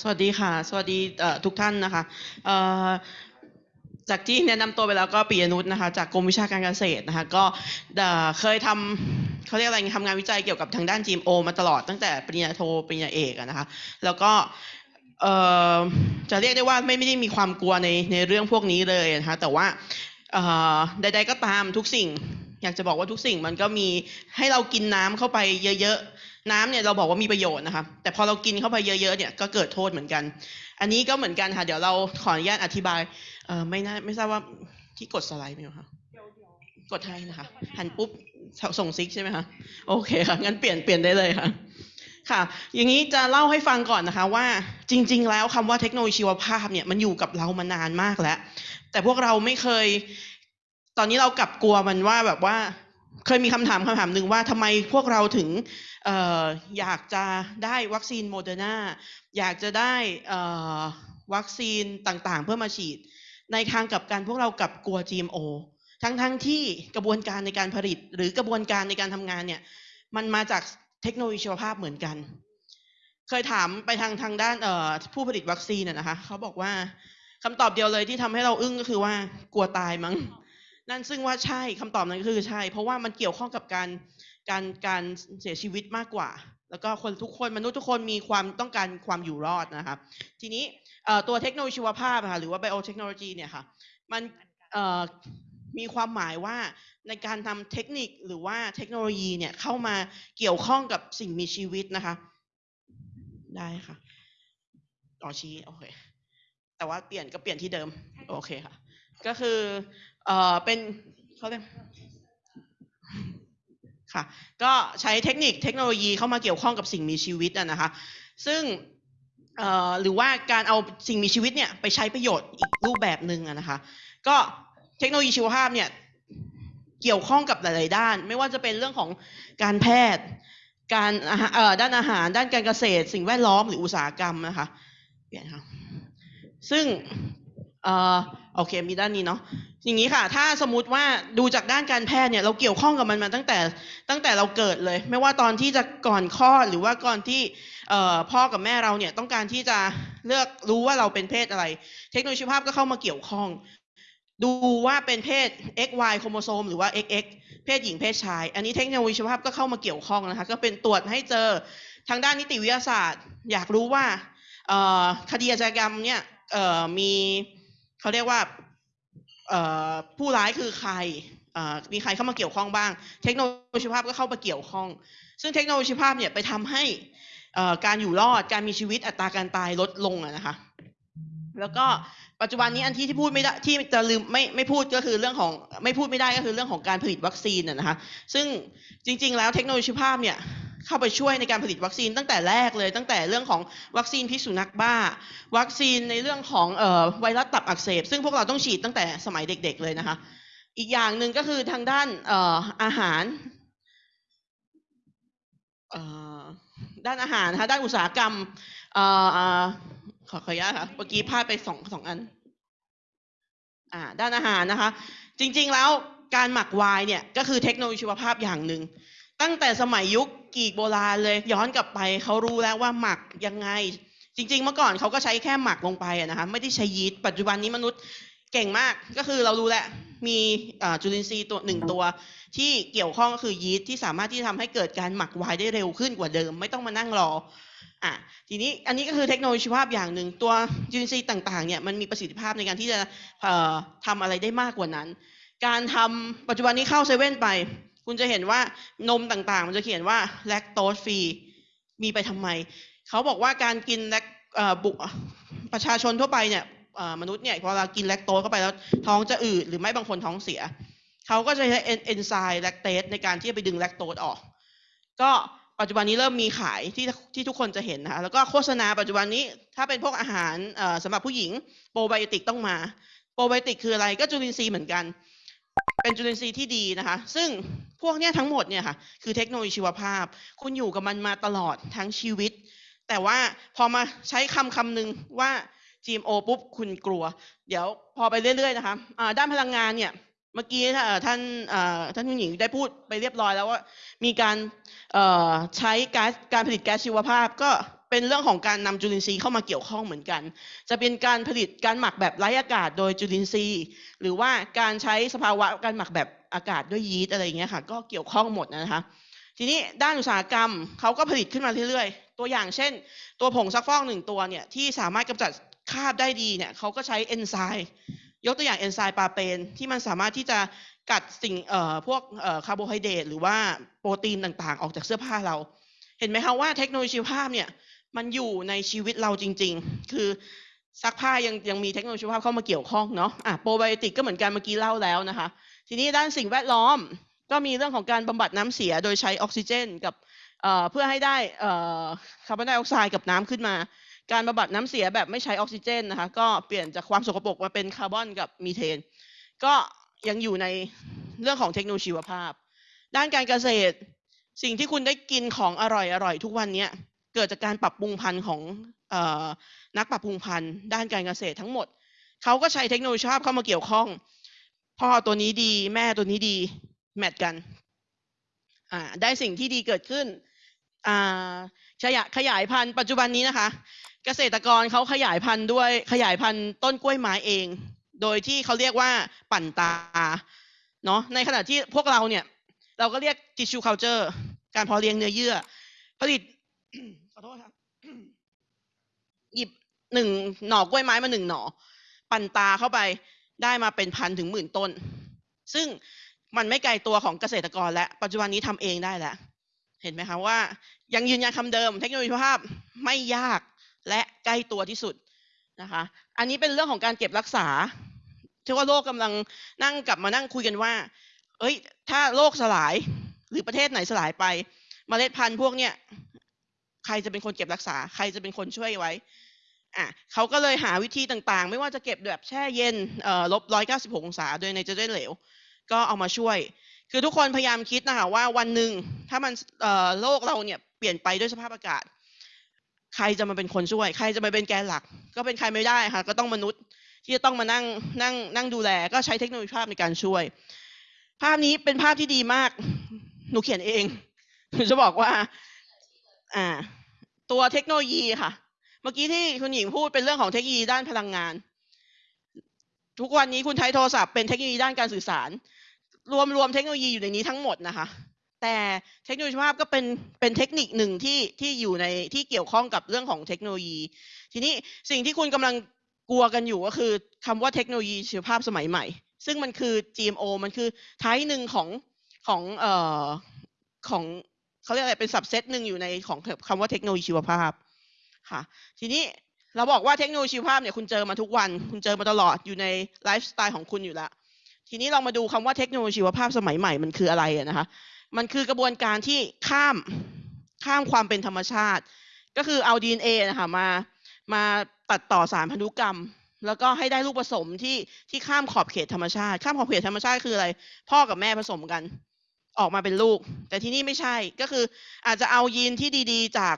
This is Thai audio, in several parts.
สวัสดีค่ะ สวัสดีทุกท่านนะคะจากที่แนะนำตัวไปแล้วก็ปิยนุชนะคะจากกรมวิชาการเกษตรนะคะก็เคยทำเขาเรียกอะไรทำงานวิจัยเกี่ยวกับทางด้าน GMO มาตลอดตั้งแต่ปริญญาโทปริญญาเอกนะคะแล้วก็จะเรียกได้ว่าไม่ไม่ได้มีความกลัวในในเรื่องพวกนี้เลยนะคะแต่ว่าใดๆก็ตามทุกสิ่ง อยากจะบอกว่าทุกสิ่งมันก็มีให้เรากินน้ำเข้าไปเยอะๆ น้ำเนี่ยเราบอกว่ามีประโยชน์นะคะแต่พอเรากินเข้าไปเยอะๆเนี่ยก็เกิดโทษเหมือนกัน อันนี้ก็เหมือนกันค่ะ เดี๋ยวเราขออนุญาตอธิบายเอ่อไม่น่าไม่ทราบว่าที่กดสไลด์ไหมคะกดให้นะคะหันปุ๊บส่งซิกใช่ไหมคะโอเคค่ะงั้นเปลี่ยนเปลี่ยนได้เลยค่ะค่ะ อย่างนี้จะเล่าให้ฟังก่อนนะคะว่าจริง ๆ แล้วคำว่าเทคโนโลยีชีวภาพเนี่ยมันอยู่กับเรามานานมากแล้ว แต่พวกเราไม่เคย ตอนนี้เรากลับกลัวมันว่าแบบว่า เคยมีคำถามคำถามหนึ่งว่าทำไมพวกเราถึงอออยากจะได้วัคซีนโมเดอร์นาอยากจะได้วัคซีนต่างๆ เพื่อมาฉีด ในทางกลับกันพวกเรากลับกลัว GMO ทั้งๆ ที่กระบวนการในการผลิต หรือกระบวนการในการทำงานเนี่ยมันมาจากเทคโนโลยีชีวภาพเหมือนกัน เคยถามไปทางทางด้านผู้ผลิตวัคซีนน่ะนะคะเขาบอกว่าคำตอบเดียวเลยที่ทำให้เราอึ้งก็คือว่ากลัวตายมั้ง นั่นซึ่งว่าใช่คำตอบนั้นคือใช่ เพราะว่ามันเกี่ยวข้องกับการการการเสียชีวิตมากกว่า แล้วก็คนทุกคนมนุษย์ทุกคนมีความต้องการความอยู่รอดนะครับ ทีนี้ตัวเทคโนโลยีชีวภาพค่ะหรือว่า biotechnology เนี่ยค่ะมันมีความหมายว่าในการทำเทคนิคหรือว่าเทคโนโลยีเนี่ยเข้ามาเกี่ยวข้องกับสิ่งมีชีวิตนะคะ ได้ค่ะต่อชี้โอเคแต่ว่าเปลี่ยนก็เปลี่ยนที่เดิมโอเคค่ะ ก็คือ เอ่อเป็นเขาเรียกค่ะก็ใช้เทคนิคเทคโนโลยีเข้ามาเกี่ยวข้องกับสิ่งมีชีวิตอะนะคะ ซึ่งเอ่อหรือว่าการเอาสิ่งมีชีวิตเนี่ยไปใช้ประโยชน์อีกรูปแบบหนึ่งอะนะคะ ก็เทคโนโลยีชีวภาพเนี่ยเกี่ยวข้องกับหลาย ๆ ด้าน ไม่ว่าจะเป็นเรื่องของการแพทย์ การอาหารเอ่อด้านอาหาร ด้านการเกษตร สิ่งแวดล้อมหรืออุตสาหกรรมนะคะเปลี่ยนค่ะซึ่ง เอ่อโอเคมีด้านนี้เนาะอย่างนี้ค่ะ ถ้าสมมติว่าดูจากด้านการแพทย์เนี่ยเราเกี่ยวข้องกับมันมาตั้งแต่ตั้งแต่เราเกิดเลย ไม่ว่าตอนที่จะก่อนคลอดหรือว่าก่อนที่พ่อกับแม่เราเนี่ยต้องการที่จะเลือกรู้ว่าเราเป็นเพศอะไร เทคโนโลยีชีวภาพก็เข้ามาเกี่ยวข้อง ดูว่าเป็นเพศ XY โครโมโซมหรือว่า XX เพศหญิงเพศชาย อันนี้เทคโนโลยีชีวภาพก็เข้ามาเกี่ยวข้องนะคะ ก็เป็นตรวจให้เจอทางด้านนิติวิทยาศาสตร์ อยากรู้ว่าคดีอาชญากรรมเนี่ยมี เขาเรียกว่าผู้ร้ายคือใครมีใครเข้ามาเกี่ยวข้องบ้าง เทคโนโลยีชีวภาพก็เข้ามาเกี่ยวข้อง ซึ่งเทคโนโลยีชีวภาพเนี่ยไปทำให้การอยู่รอดการมีชีวิตอัตราการตายลดลงอะนะคะ แล้วก็ปัจจุบันนี้อันที่ที่พูดไม่ได้ที่จะลืมไม่ไม่พูดก็คือเรื่องของไม่พูดไม่ได้ก็คือเรื่องของการผลิตวัคซีนนะนะคะซึ่งจริง ๆ แล้วเทคโนโลยีชีวภาพเนี่ย เข้าไปช่วยในการผลิตวัคซีนตั้งแต่แรกเลย ตั้งแต่เรื่องของวัคซีนพิษสุนัขบ้า วัคซีนในเรื่องของออไวรัสตับอักเสบ ซึ่งพวกเราต้องฉีดตั้งแต่สมัยเด็ก ๆเลยนะคะ อีกอย่างหนึ่งก็คือทางด้านอออาหารด้านอาหารนะคะด้านอุตสาหกรรมออเอ่อขอขออนุญาตค่ะเมื่อกี้พลาดไปสองสองอันอด้านอาหารนะคะ จริงๆแล้วการหมักไวน์เนี่ยก็คือเทคโนโลยีชีวภาพอย่างหนึ่งตั้งแต่สมัยยุค กรีกโบราณเลย ย้อนกลับไปเขารู้แล้วว่าหมักยังไง จริง ๆ เมื่อก่อนเขาก็ใช้แค่หมักลงไปนะคะไม่ได้ใช้ยีสต์ปัจจุบันนี้มนุษย์เก่งมากก็คือเรารู้แล้วมีจุลินทรีย์ตัวหนึ่งตัว ที่เกี่ยวข้องก็คือยีสต์ที่สามารถที่ทำให้เกิดการหมักไวน์ได้เร็วขึ้นกว่าเดิม ไม่ต้องมานั่งรออะทีนี้อันนี้ก็คือเทคโนโลยีชีวภาพอย่างหนึ่งตัวจุลินทรีย์ต่างๆเนี่ยมันมีประสิทธิภาพในการที่จะเอ่อทำอะไรได้มากกว่านั้น การทำปัจจุบันนี้เข้าเซเว่นไป คุณจะเห็นว่านมต่างๆ มันจะเขียนว่าแลคโตสฟรีมีไปทำไม เขาบอกว่าการกินแลคบุประชาชนทั่วไปเนี่ยมนุษย์เนี่ยพอเรากินแลคโตสเข้าไปแล้วท้องจะอืดหรือไม่บางคนท้องเสีย เขาก็จะใช้เอนไซม์แลคเตสในการที่จะไปดึงแลคโตสออก ก็ปัจจุบันนี้เริ่มมีขายที่ที่ทุกคนจะเห็นนะคะแล้วก็โฆษณาปัจจุบันนี้ถ้าเป็นพวกอาหารเอ่อสำหรับผู้หญิงโปรไบโอติกต้องมาโปรไบโอติกคืออะไรก็จุลินทรีย์เหมือนกัน เป็นจุลินทรีย์ที่ดีนะคะ ซึ่ง พวกเนี้ยทั้งหมดเนี่ยค่ะ คือเทคโนโลยีชีวภาพ คุณอยู่กับมันมาตลอดทั้งชีวิต แต่ว่าพอมาใช้คำคำหนึ่งว่า GMO ปุ๊บคุณกลัว เดี๋ยวพอไปเรื่อยๆนะคะอ่าด้านพลังงานเนี่ยเมื่อกี้ท่านท่านผู้หญิงได้พูดไปเรียบร้อยแล้วว่า มีการใช้ก๊าซการผลิตแก๊สชีวภาพ ก็เป็นเรื่องของการนำจุลินทรีย์เข้ามาเกี่ยวข้องเหมือนกัน จะเป็นการผลิตการหมักแบบไร้อากาศโดยจุลินทรีย์ หรือว่าการใช้สภาวะการหมักแบบอากาศด้วยยีสต์อะไรอย่างเงี้ยค่ะ ก็เกี่ยวข้องหมดนะคะ ทีนี้ด้านอุตสาหกรรมเขาก็ผลิตขึ้นมาเรื่อยๆ ตัวอย่างเช่น ตัวผงซักฟอกหนึ่งตัวเนี่ยที่สามารถกำจัดคราบได้ดีเนี่ยเขาก็ใช้เอนไซม์ยกตัวอย่างเอนไซม์ปาเปนที่มันสามารถที่จะกัดสิ่งเอ่อพวกเอ่อคาร์โบไฮเดรตหรือว่าโปรตีนต่างๆ ออกจากเสื้อผ้าเรา เห็นไหมคะว่าเทคโนโลยีชีวภาพเนี่ยมันอยู่ในชีวิตเราจริง ๆ คือซักผ้ายังยังมีเทคโนโลยีชีวภาพเข้ามาเกี่ยวข้องเนาะอะโปรไบโอติกก็เหมือนกันเมื่อกี้เล่าแล้วนะคะ ทีนี้ด้านสิ่งแวดล้อมก็มีเรื่องของการบำบัดน้ำเสียโดยใช้ออกซิเจน กับเเพื่อให้ได้คาร์บอนไดออกไซด์กับน้ำขึ้นมา การบำบัดน้ำเสียแบบไม่ใช้ออกซิเจนนะคะก็เปลี่ยนจากความสกปรกมาเป็นคาร์บอนกับมีเทน ก็ยังอยู่ในเรื่องของเทคโนโลยีชีวภาพ ด้านการเกษตรสิ่งที่คุณได้กินของอร่อยอร่อยทุกวันนี้เกิดจากการปรับปรุงพันธุ์ของอนักปรับปรุงพันธุ์ด้านการเกษตรทั้งหมด เขาก็ใช้เทคโนโลยีชีวภาพเข้ามาเกี่ยวข้อง พ่อตัวนี้ดี แม่ตัวนี้ดี แมทกันอ่าได้สิ่งที่ดีเกิดขึ้นอ่าขยายขยายพันธุ์ปัจจุบันนี้นะคะ เกษตรกรเขาขยายพันธุ์ด้วยขยายพันธุ์ต้นกล้วยไม้เอง โดยที่เขาเรียกว่าปั่นตาเนาะในขณะที่พวกเราเนี่ย เราก็เรียก tissue culture การพาะเลี้ยงเนื้อเยื่อ ผลิตขอโทษครับหยิบหนึ่งหน่อกล้วยไม้มาหนึ่งหน่อ ปั่นตาเข้าไป ได้มาเป็นพันถึงหมื่นต้น ซึ่งมันไม่ไกลตัวของเกษตรกรและปัจจุบันนี้ทำเองได้แล้ว เห็นไหมคะว่า ยังยืนยันคำเดิม เทคโนโลยีภาพไม่ยากและใกล้ตัวที่สุดนะคะ อันนี้เป็นเรื่องของการเก็บรักษาที่ว่าโลกกำลังนั่งกลับมานั่งคุยกันว่า เอ้ย ถ้าโลกสลายหรือประเทศไหนสลายไปเมล็ดพันธุ์พวกเนี้ยใครจะเป็นคนเก็บรักษา ใครจะเป็นคนช่วยไว้ อะเขาก็เลยหาวิธีต่างๆ ไม่ว่าจะเก็บแบบแช่เย็นเอ่อลบร้อยเก้าสิบหกองศาโดยในเจเนเหลว ก็เอามาช่วย คือทุกคนพยายามคิดนะคะว่าวันหนึ่งถ้ามันเอ่อโลกเราเนี่ยเปลี่ยนไปด้วยสภาพอากาศ ใครจะมาเป็นคนช่วย ใครจะมาเป็นแกนหลัก ก็เป็นใครไม่ได้ค่ะ ก็ต้องมนุษย์ที่จะต้องมานั่งนั่งนั่งดูแล ก็ใช้เทคโนโลยีภาพในการช่วย ภาพนี้เป็นภาพที่ดีมาก หนูเขียนเอง หนูจะบอกว่า อ่า ตัวเทคโนโลยีค่ะ มื่อกี้ที่คุณหญิงพูดเป็นเรื่องของเทคโนโลยีด้านพลังงาน ทุกวันนี้คุณใช้โทรศัพท์เป็นเทคโนโลยีด้านการสื่อสาร รวมรวมเทคโนโลยีอยู่ในนี้ทั้งหมดนะคะ แต่เทคโนโลยีภาพก็เป็นเป็นเทคนิคหนึ่งที่ที่อยู่ในที่เกี่ยวข้องกับเรื่องของเทคโนโลยี ทีนี้สิ่งที่คุณกำลังกลัวกันอยู่ก็คือคำว่าเทคโนโลยีชีวภาพสมัยใหม่ ซึ่งมันคือ GMO มันคือไทป์หนึ่งของของเอ่อของเขาเรียกอะไรเป็นสับเซตหนึ่งอยู่ในของคำว่าเทคโนโลยีชีวภาพ ค่ะ ทีนี้เราบอกว่าเทคโนโลยีชีวภาพเนี่ยคุณเจอมาทุกวัน คุณเจอมาตลอดอยู่ในไลฟ์สไตล์ของคุณอยู่แล้ว ทีนี้เรามาดูคำว่าเทคโนโลยีชีวภาพสมัยใหม่มันคืออะไระนะคะ มันคือกระบวนการที่ข้ามข้ามความเป็นธรรมชาติ ก็คือเอา DNA นะคะมามาตัดต่อสารพันธุกรรม แล้วก็ให้ได้ลูกผสมที่ที่ข้ามขอบเขตธรรมชาติ ข้ามขอบเขตธรรมชาติคืออะไร พ่อกับแม่ผสมกัน ออกมาเป็นลูก แต่ที่นี่ไม่ใช่ก็คืออาจจะเอายีนที่ดีๆ จาก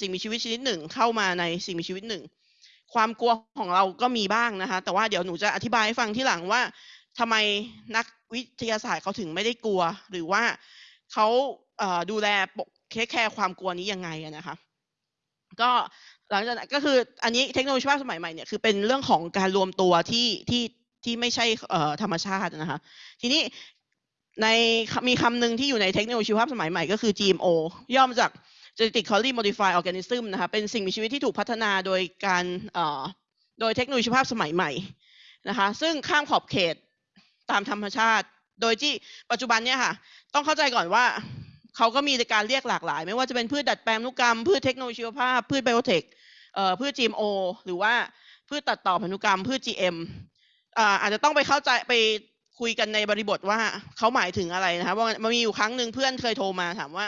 สิ่งมีชีวิตชนิดหนึ่ง เข้ามาในสิ่งมีชีวิตหนึ่ง ความกลัวของเราก็มีบ้างนะคะ แต่ว่าเดี๋ยวหนูจะอธิบายให้ฟังที่หลังว่าทำไมนักวิทยาศาสตร์เขาถึงไม่ได้กลัว หรือว่าเขาดูแลปกเทคแคร์ความกลัวนี้ยังไงนะคะก็หลังจากนั้นก็คืออันนี้เทคโนโลยีวภาพสมัยใหม่เนี่ยคือเป็นเรื่องของการรวมตัวที่ที่ที่ไม่ใช่ธรรมชาตินะคะ ทีนี้ ในมีคำหนึ่งที่อยู่ในเทคโนโลยีชีวภาพสมัยใหม่ก็คือ GMO ย่อมาจาก genetically modified organism นะคะเป็นสิ่งมีชีวิตที่ถูกพัฒนาโดยการโดยเทคโนโลยีชีวภาพสมัยใหม่นะคะซึ่งข้ามขอบเขตตามธรรมชาติ โดยที่ปัจจุบันเนี่ยค่ะ ต้องเข้าใจก่อนว่าเขาก็มีการเรียกหลากหลาย ไม่ว่าจะเป็นพืชดัดแปลงพันธุกรรม พืชเทคโนโลยีชีวภาพ พืชไบโอเทคเพืช GMO หรือว่าพืชตัดต่อพันธุกรรม พืช GM ออาจจะต้องไปเข้าใจไป คุยกันในบริบทว่าเขาหมายถึงอะไรนะคะว่ามันมีอยู่ครั้งหนึ่งเพื่อนเคยโทรมาถามว่า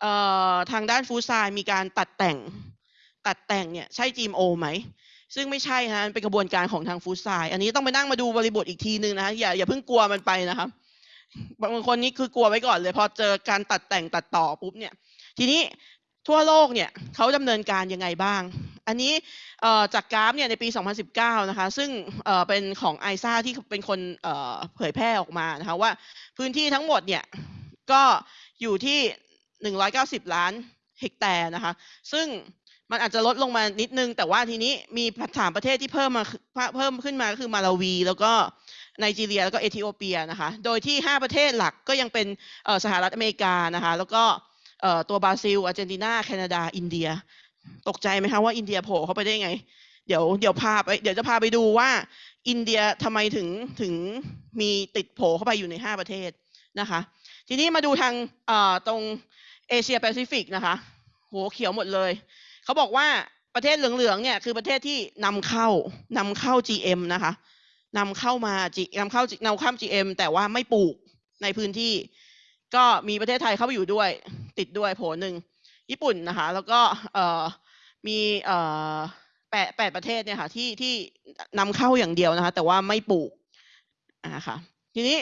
เออทางด้านฟูซน์มีการตัดแต่ง ตัดแต่งเนี่ยใช่ GMO ไหม ซึ่งไม่ใช่ฮะเป็นกระบวนการของทางฟูซน์อันนี้ต้องไปนั่งมาดูบริบทอีกทีนึงนะคะอย่าอย่าเพิ่งกลัวมันไปนะครับบางคนนี่คือกลัวไว้ก่อนเลย พอเจอการตัดแต่งตัดต่อปุ๊บเนี่ย ทีนี้ ทั่วโลกเนี่ยเขาดำเนินการยังไงบ้าง อันนี้จากกราฟเนี่ยในปี 2019 นะคะ ซึ่งเป็นของไอซ่าที่เป็นคนเผยแพร่ออกมานะคะว่าพื้นที่ทั้งหมดเนี่ยก็อยู่ที่ 190 ล้านเฮกแตร์นะคะ ซึ่งมันอาจจะลดลงมานิดนึง แต่ว่าทีนี้มีสามประเทศที่เพิ่มมาเพิ่มขึ้นมาก็คือมาลาวี แล้วก็ไนจีเรีย แล้วก็เอธิโอเปียนะคะ โดยที่ 5 ประเทศหลักก็ยังเป็นสหรัฐอเมริกานะคะ แล้วก็ ตัวบราซิลอาร์เจนตินาแคนาดา อินเดีย ตกใจไหมคะว่าอินเดียโผล่เข้าไปได้ไง เดี๋ยวเดี๋ยวพาไปเดี๋ยวจะพาไปดูว่า อินเดียทำไมถึงถึงมีติดโผล่เข้าไปอยู่ใน 5 ประเทศนะคะ ทีนี้มาดูทางตรงเอเชียแปซิฟิกนะคะโหเขียวหมดเลย เขาบอกว่าประเทศเหลืองๆเนี่ยคือประเทศที่นำเข้านำเข้า GM นะคะนำเข้ามา G นำเข้านำเข้า GM แต่ว่าไม่ปลูกในพื้นที่ ก็มีประเทศไทยเข้าไปอยู่ด้วย ติดด้วยโผหนึ่งญี่ปุ่นนะคะ แล้วก็มีแปดแปดประเทศเนี่ยค่ะที่ที่นำเข้าอย่างเดียวนะคะ แต่ว่าไม่ปลูกอ่าค่ะทีนี้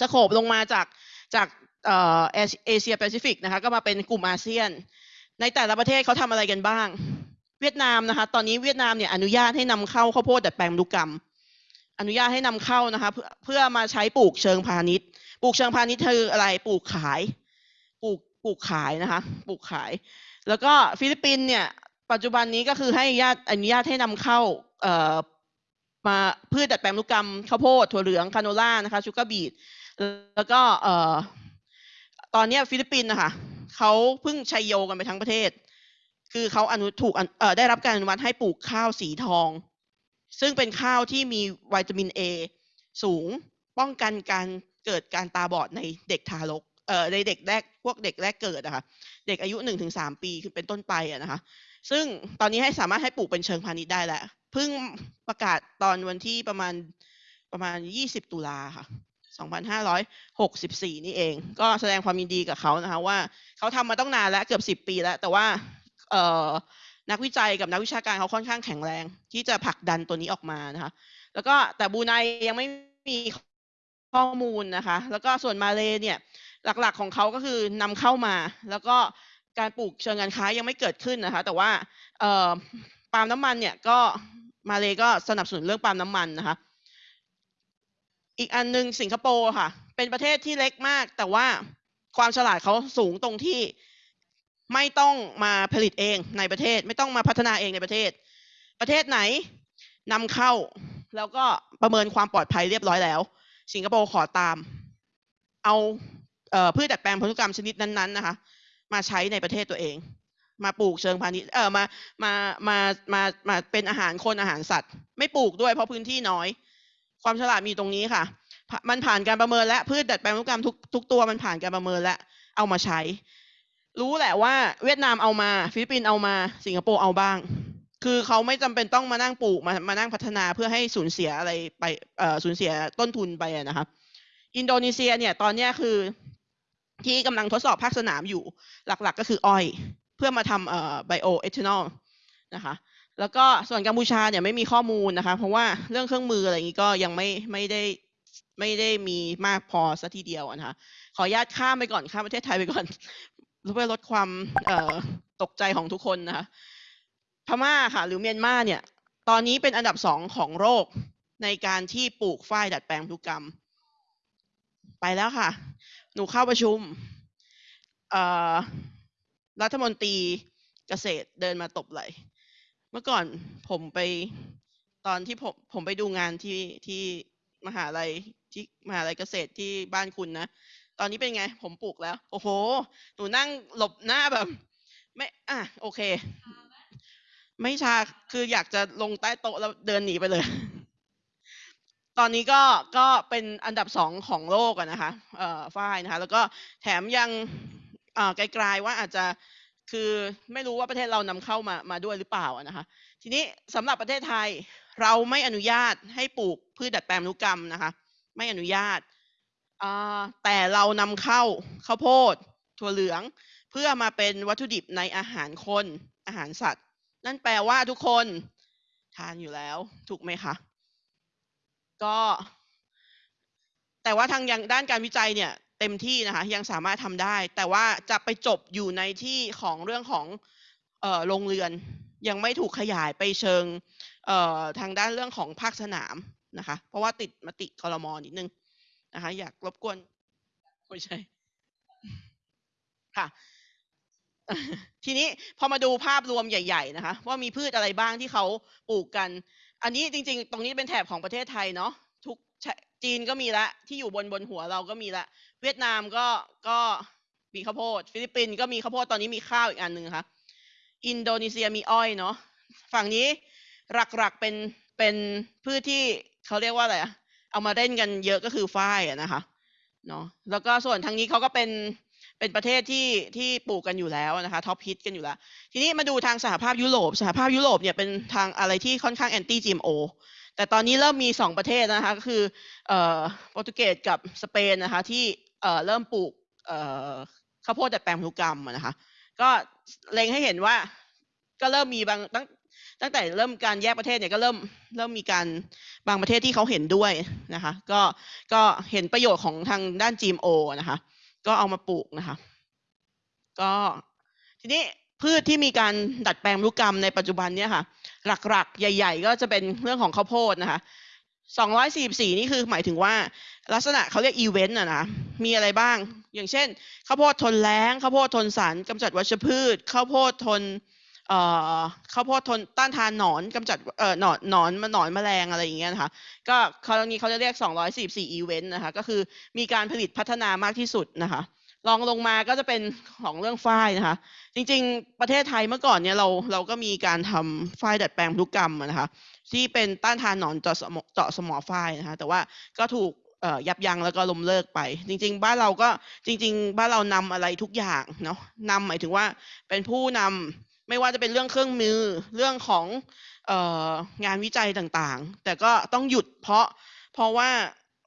scope ลงมาจากจากเอเอเชียแปซิฟิกนะคะก็มาเป็นกลุ่มอาเซียน ในแต่ละประเทศเขาทำอะไรกันบ้าง เวียดนามนะคะ ตอนนี้เวียดนามเนี่ยอนุญาตให้นำเข้าข้าวโพดดัดแปลงพันธุกรรม อนุญาตให้นำเข้านะคะเพื่อเพื่อมาใช้ปลูกเชิงพาณิชย์ ปลูกเชิงพาณิชย์คืออะไรปลูกขาย ปลูกขายนะคะ ปลูกขาย แล้วก็ฟิลิปปินส์เนี่ย ปัจจุบันนี้ก็คือให้ญาตอนุญาตให้นำเข้าเอ่อมาพืชดัดแปลงพันธุกรรมข้าวโพดถั่วเหลือง canola นะคะ sugar beet แล้วก็เอ่อตอนนี้ฟิลิปปินส์นะคะเขาเพิ่งชัยโยกันไปทั้งประเทศ คือเขาอนุถูกเอ่อได้รับการอนุมัติให้ปลูกข้าวสีทอง ซึ่งเป็นข้าวที่มีวิตามิน A สูงป้องกันการเกิดการตาบอดในเด็กทารก เอ่อในเด็กแรกพวกเด็กแรกเกิดอะค่ะเด็กอายุหนึ่งถึงสามปีคือเป็นต้นไปอะนะคะ ซึ่งตอนนี้ให้สามารถให้ปลูกเป็นเชิงพาณิชย์ได้แล้วเพิ่งประกาศตอนวันที่ประมาณประมาณ20ตุลาค่ะ2564 นี่เอง ก็แสดงความยินดีกับเขานะคะว่าเขาทำมาต้องนานแล้วเกือบ 10 ปีแล้ว แต่ว่าเอ่อนักวิจัยกับนักวิชาการเขาค่อนข้างแข็งแรง ที่จะผลักดันตัวนี้ออกมานะคะ แล้วก็แต่บูไนยังไม่มีข้อมูลนะคะ แล้วก็ส่วนมาเลเนี่ย หลักๆของเขาก็คือนำเข้ามา แล้วก็การปลูกเชิงการค้ายังไม่เกิดขึ้นนะคะ แต่ว่าปาล์มน้ำมันเนี่ยก็มาเลยก็สนับสนุนเรื่องปาล์มน้ำมันนะคะ อีกอันหนึงสิงคโปร์ค่ะ เป็นประเทศที่เล็กมาก แต่ว่าความฉลาดเขาสูงตรงที่ไม่ต้องมาผลิตเองในประเทศ ไม่ต้องมาพัฒนาเองในประเทศ ประเทศไหนนำเข้าแล้วก็ประเมินความปลอดภัยเรียบร้อยแล้ว สิงคโปร์ขอตาม เอา พืชดัดแปลงพันธุกรรมชนิดนั้นๆนะคะ มาใช้ในประเทศตัวเอง มาปลูกเชิงพาณิชย์เออมามามามามาเป็นอาหารคนอาหารสัตว์ ไม่ปลูกด้วยเพราะพื้นที่น้อย ความฉลาดมีตรงนี้ค่ะ มันผ่านการประเมินและพืชดัดแปลงพันธุกรรมทุกทุกตัวมันผ่านการประเมินและเอามาใช้ รู้แหละว่าเวียดนามเอามา ฟิลิปปินส์เอามาสิงคโปร์เอาบ้างคือเขาไม่จำเป็นต้องมานั่งปลูกมามานั่งพัฒนาเพื่อให้สูญเสียอะไรไปเอ่อสูญเสียต้นทุนไปอะนะคะ อินโดนีเซียเนี่ยตอนนี้คือ ที่กำลังทดสอบภาคสนามอยู่หลักๆ ก็คืออ้อย เพื่อมาทำเอ่อไบโอเอทานอลนะคะแล้วก็ส่วนกัมพูชาเนี่ยไม่มีข้อมูลนะคะ เพราะว่าเรื่องเครื่องมืออะไรอย่างนี้ก็ยังไม่ไม่ได้ไม่ได้มีมากพอสัทีเดียวนะคะ ขออนุญาตข้ามไปก่อนข้ามประเทศไทยไปก่อนเพื่อลดความเอ่อตกใจของทุกคนนะคะพม่าค่ะ หรือเมียนมาเนี่ย ตอนนี้เป็นอันดับสองของโลกในการที่ปลูกฝ้ายดัดแปลงพันธุกรรม ไปแล้วค่ะ หนูเข้าประชุมรัฐมนตรีเกษตรเดินมาตบไหล เมื่อก่อนผมไปตอนที่ผมผมไปดูงานที่ที่มหาลัยที่มหาลัยเกษตรที่บ้านคุณนะ ตอนนี้เป็นไง ผมปลูกแล้ว โอ้โห หนูนั่งหลบหน้าแบบ ไม่อะโอเค ไม่ชาคืออยากจะลงใต้โต๊ะแล้วเดินหนีไปเลย ตอนนี้ก็ก็เป็นอันดับสองของโลกนะคะเอ่อฝ้ายนะคะ แล้วก็แถมยังเอ่อไกลๆว่าอาจจะคือไม่รู้ว่าประเทศเรานำเข้ามามาด้วยหรือเปล่านะคะ ทีนี้สำหรับประเทศไทยเราไม่อนุญาตให้ปลูกพืชดัดแปลงนุกรรมนะคะ ไม่อนุญาตแต่เรานำเข้าข้าวโพด ถั่วเหลือง เพื่อมาเป็นวัตถุดิบในอาหารคนอาหารสัตว์ นั่นแปลว่าทุกคนทานอยู่แล้วถูกไหมคะ ก็แต่ว่าทางยังด้านการวิจัยเนี่ยเต็มที่นะคะยังสามารถทำได้ แต่ว่าจะไปจบอยู่ในที่ของเรื่องของโรงเรือน ยังไม่ถูกขยายไปเชิงทางด้านเรื่องของภาคสนามนะคะ เพราะว่าติดมติคอรมอนิดนึงนะคะ อยากรบกวนไม่ใช่ค่ะ ทีนี้พอมาดูภาพรวมใหญ่ ๆ นะคะ ว่ามีพืชอะไรบ้างที่เขาปลูกกัน อันนี้จริง ๆ ตรงนี้เป็นแถบของประเทศไทยเนาะทุกจีนก็มีละที่อยู่บนบนหัวเราก็มีละเวียดนามก็ก็มีข้าวโพด ฟิลิปปินส์ก็มีข้าวโพดตอนนี้มีข้าวอีกอันหนึ่งค่ะอินโดนีเซียมีอ้อยเนาะฝั่งนี้หลักๆเป็นเป็นพืชที่เขาเรียกว่าอะไรอะเอามาเล่นกันเยอะก็คือฝ้ายอะนะคะเนาะแล้วก็ส่วนทางนี้เขาก็เป็น เป็นประเทศที่ที่ปลูกกันอยู่แล้วนะคะ top hit กันอยู่แล้ว ทีนี้มาดูทางสหภาพยุโรป สหภาพยุโรปเนี่ยเป็นทางอะไรที่ค่อนข้าง anti GMO แต่ตอนนี้เริ่มมีสองประเทศนะคะก็คือเอ่อโปรตุเกสกับสเปนนะคะที่เอ่อเริ่มปลูกเอ่อข้าวโพดดัดแปลงพันธุกรรมนะคะก็เล็งให้เห็นว่าก็เริ่มมีบางตั้งตั้งแต่เริ่มการแยกประเทศเนี่ยก็เริ่มเริ่มมีการบางประเทศที่เขาเห็นด้วยนะคะ ก็ก็เห็นประโยชน์ของทางด้าน GMO นะคะ ก็เอามาปลูกนะคะ ก็ทีนี้พืชที่มีการดัดแปลงพันธุกรรมในปัจจุบันเนี่ยค่ะ หลักๆ ใหญ่ ๆ ก็จะเป็นเรื่องของข้าวโพดนะคะ244 นี่คือหมายถึงว่าลักษณะเขาเรียกอีเวนต์อะนะ มีอะไรบ้าง อย่างเช่นข้าวโพดทนแล้งข้าวโพดทนสารกำจัดวัชพืชข้าวโพดทน ข้าวโพดทนต้านทานหนอนกำจัดเอ่อหนอนหนอนมาหนอนแมลงอะไรอย่างเงี้ยนะคะก็คราวนี้เขาจะเรียก 244 อีเวนต์นะคะก็คือมีการผลิตพัฒนามากที่สุดนะคะรองลงมาก็จะเป็นของเรื่องฝ้ายนะคะ จริงๆ ประเทศไทยเมื่อก่อนเนี่ยเราเราก็มีการทำฝ้ายดัดแปลงพันธุกรรมนะคะที่เป็นต้านทานหนอนเจาะสมอเจาะสมอฝ้ายนะคะแต่ว่าก็ถูกยับยั้งแล้วก็ล้มเลิกไป จริง ๆ บ้านเราก็จริง ๆ บ้านเรานำอะไรทุกอย่างเนาะนำหมายถึงว่าเป็นผู้นำ ไม่ว่าจะเป็นเรื่องเครื่องมือเรื่องของเอ่องานวิจัยต่างๆ แต่ก็ต้องหยุดเพราะเพราะว่า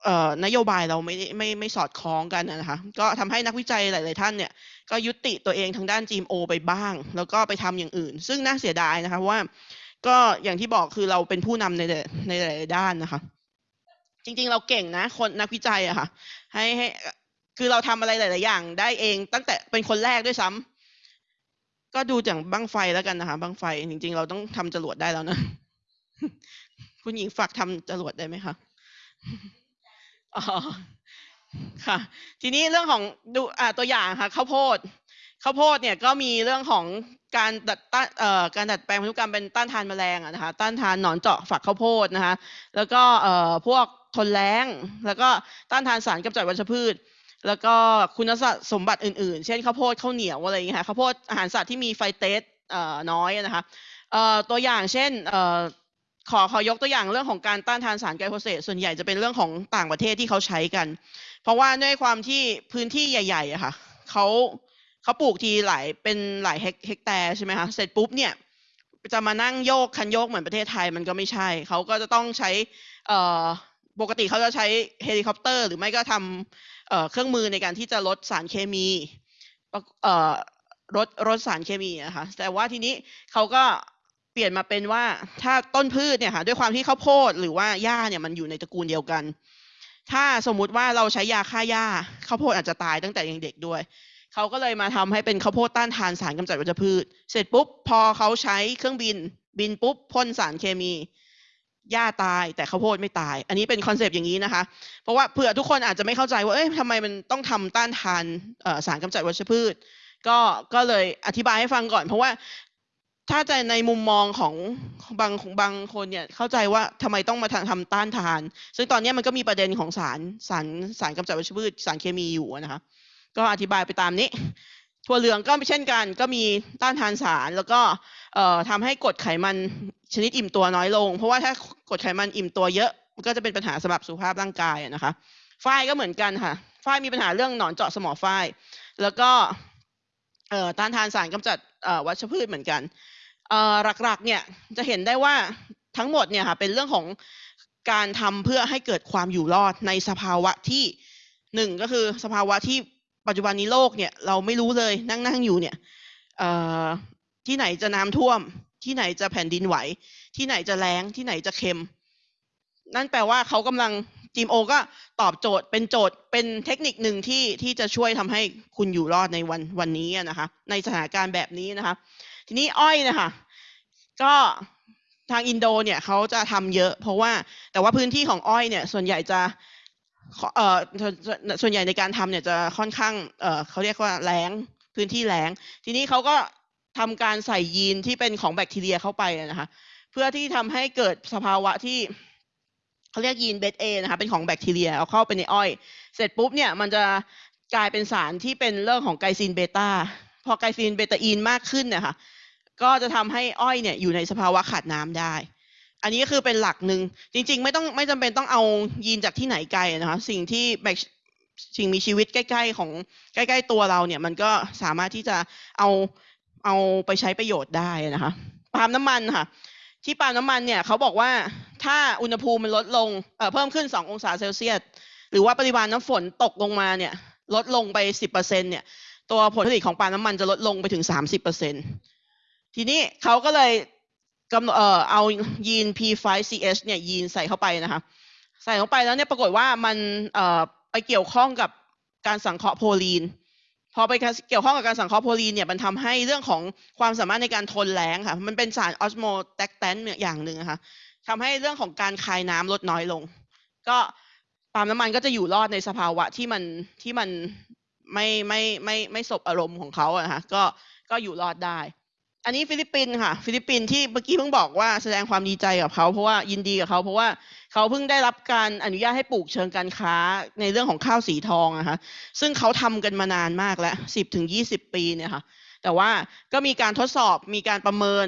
เนโยบายเราไม่ไม่ไม่สอดคล้องกันนะคะก็ทำให้นักวิจัยหลาย ๆ ท่านเนี่ยก็ยุติตัวเองทางด้าน GMO ไปบ้าง แล้วก็ไปทำอย่างอื่น ซึ่งน่าเสียดายนะคะว่า ก็อย่างที่บอกคือเราเป็นผู้นำในในหลาย ๆ ด้านนะคะ จริง ๆ เราเก่งนะคนนักวิจัยอะค่ะให้ให้คือเราทำอะไรหลาย ๆ อย่าง ได้เองตั้งแต่เป็นคนแรกด้วยซ้ำ ก็ดูจากบังไฟแล้วกันนะคะบังไฟจริง ๆ เราต้องทำจรวดได้แล้วนะคุณหญิงฝากทำจรวดได้ไหมคะอ๋อค่ะ ทีนี้เรื่องของดูอ่าตัวอย่างค่ะข้าวโพดข้าวโพดเนี่ยก็มีเรื่องของการดัดต้านเอ่อการดัดแปลงพันธุกรรมเป็นต้านทานแมลงอะนะคะต้านทานหนอนเจาะฝักข้าวโพดนะคะแล้วก็เอ่อพวกทนแล้งแล้วก็ต้านทานสารกำจัดวัชพืช แล้วก็คุณสมบัติอื่นๆ เช่นข้าวโพดข้าวเหนียวอะไรอย่างเงี้ยค่ะข้าวโพดอาหารสัตว์ที่มีไฟเตสน้อยนะคะตัวอย่างเช่นอขอขอยกตัวอย่างเรื่องของการต้านทานสารไกลโพเสตส่วนใหญ่จะเป็นเรื่องของต่างประเทศที่เขาใช้กัน เพราะว่าด้วยความที่พื้นที่ใหญ่ๆอะค่ะเขาเขาปลูกทีหลายเป็นหลายเฮกเฮกแตร์ใช่ไหมคะเสร็จปุ๊บเนี่ยจะมานั่งโยกคันโยกเหมือนประเทศไทยมันก็ไม่ใช่ เขาก็จะต้องใช้ปกติเขาจะใช้เฮลิคอปเตอร์ หรือไม่ก็ทำ เครื่องมือในการที่จะลดสารเคมีลดลดสารเคมีนะคะแต่ว่าทีนี้เขาก็เปลี่ยนมาเป็นว่าถ้าต้นพืชเนี่ยค่ะด้วยความที่ข้าวโพดหรือว่าหญ้าเนี่ยมันอยู่ในตระกูลเดียวกัน ถ้าสมมุติว่าเราใช้ยาฆ่าหญ้าข้าวโพดอาจจะตายตั้งแต่ยังเด็กด้วยเขาก็เลยมาทำให้เป็นข้าวโพดต้านทานสารกำจัดวัชพืช เสร็จปุ๊บพอเขาใช้เครื่องบินบินปุ๊บพ่นสารเคมี หญ้าตายแต่ข้าวโพดไม่ตาย อันนี้เป็น concept อย่างนี้นะคะ เพราะว่าเผื่อทุกคนอาจจะไม่เข้าใจว่าเอ๊ะทำไมมันต้องทำต้านทานสารกำจัดวัชพืช ก็ก็เลยอธิบายให้ฟังก่อน เพราะว่าถ้าใจในมุมมองของบางของบางคนเนี่ยเข้าใจว่าทำไมต้องมาทำทำต้านทาน ซึ่งตอนนี้มันก็มีประเด็นของสารสารสารกำจัดวัชพืชสารเคมีอยู่นะคะก็อธิบายไปตามนี้ ถั่วเหลืองก็เช่นกัน ก็มีต้านทานสาร แล้วก็เอ่อทำให้กรดไขมันชนิดอิ่มตัวน้อยลง เพราะว่าถ้ากรดไขมันอิ่มตัวเยอะมันก็จะเป็นปัญหาสำหรับสุขภาพร่างกายนะคะฝ้ายก็เหมือนกันค่ะฝ้ายมีปัญหาเรื่องหนอนเจาะสมอฝ้าย แล้วก็เอ่อต้านทานสารกำจัดวัชพืชเหมือนกันเอ่อหลักๆเนี่ยจะเห็นได้ว่าทั้งหมดเนี่ยค่ะเป็นเรื่องของการทำเพื่อให้เกิดความอยู่รอดในสภาวะที่หนึ่งก็คือสภาวะที่ ปัจจุบันนี้โลกเนี่ยเราไม่รู้เลยนั่งนั่งอยู่เนี่ยที่ไหนจะน้ำท่วม ที่ไหนจะแผ่นดินไหว ที่ไหนจะแล้งที่ไหนจะเค็ม นั่นแปลว่าเขากำลังจีมโอก็ตอบโจทย์เป็นโจทย์เป็นเทคนิคหนึ่งที่ที่จะช่วยทำให้คุณอยู่รอดในวันวันนี้นะคะ ในสถานการณ์แบบนี้นะคะ ทีนี้อ้อยนะคะก็ทางอินโดเนี่ยเขาจะทำเยอะ เพราะว่าแต่ว่าพื้นที่ของอ้อยเนี่ยส่วนใหญ่จะ เอ่อส่วนใหญ่ในการทำเนี่ยจะค่อนข้างเอ่อเขาเรียกว่าแล้งพื้นที่แล้งทีนี้เขาก็ทำการใส่ยีนที่เป็นของแบคทีเรียเข้าไปนะคะเพื่อที่ทำให้เกิดสภาวะที่เขาเรียกยีนเบสเอนะคะเป็นของแบคทีเรียเอาเข้าไปในอ้อย เสร็จปุ๊บเนี่ยมันจะกลายเป็นสารที่เป็นเรื่องของไกลซินเบต้าพอไกลซินเบตาอีนมากขึ้นเนี่ยค่ะก็จะทำให้อ้อยเนี่ยอยู่ในสภาวะขาดน้ำได้ อันนี้ก็คือเป็นหลักหนึ่งจริง ๆ ไม่ต้องไม่จำเป็นต้องเอายีนจากที่ไหนไกลนะคะสิ่งที่แบคสิ่งมีชีวิตใกล้ ๆ ของใกล้ ๆ ตัวเราเนี่ย มันก็สามารถที่จะเอาเอาไปใช้ประโยชน์ได้นะคะปาล์มน้ำมันค่ะ ที่ปาล์มน้ำมันเนี่ยเขาบอกว่าถ้าอุณหภูมิมันลดลงเอ่อเพิ่มขึ้น 2 องศาเซลเซียสหรือว่าปริมาณน้ำฝนตกลงมาเนี่ย ลดลงไป 10%เนี่ย ตัวผลผลิตของปาล์มน้ำมันจะลดลงไปถึง 30%ทีนี้เขาก็เลย กำเอ่อเอายีน P5CH เนี่ยยีนใส่เข้าไปนะคะ ใส่เข้าไปแล้วเนี่ยปรากฏว่ามันเอ่อไปเกี่ยวข้องกับการสังเคราะห์โพลีน พอไปเกี่ยวข้องกับการสังเคราะห์โพลีนเนี่ยมันทำให้เรื่องของความสามารถในการทนแล้งค่ะ มันเป็นสาร osmoprotectant อย่างหนึ่งนะคะทำให้เรื่องของการคายน้ำลดน้อยลง ก็ปาล์มน้ำมันก็จะอยู่รอดในสภาวะที่มันที่มันไม่ไม่ไม่ไม่สบอารมณ์ของเขาอะนะคะก็ก็อยู่รอดได้ อันนี้ฟิลิปปินส์ค่ะ ฟิลิปปินส์ที่เมื่อกี้เพิ่งบอกว่าแสดงความดีใจกับเขาเพราะว่ายินดีกับเขาเพราะว่าเขาเพิ่งได้รับการอนุญาตให้ปลูกเชิงการค้าในเรื่องของข้าวสีทองนะคะซึ่งเขาทำกันมานานมากแล้วสิบถึงยี่สิบปีเนี่ยค่ะ แต่ว่าก็มีการทดสอบมีการประเมิน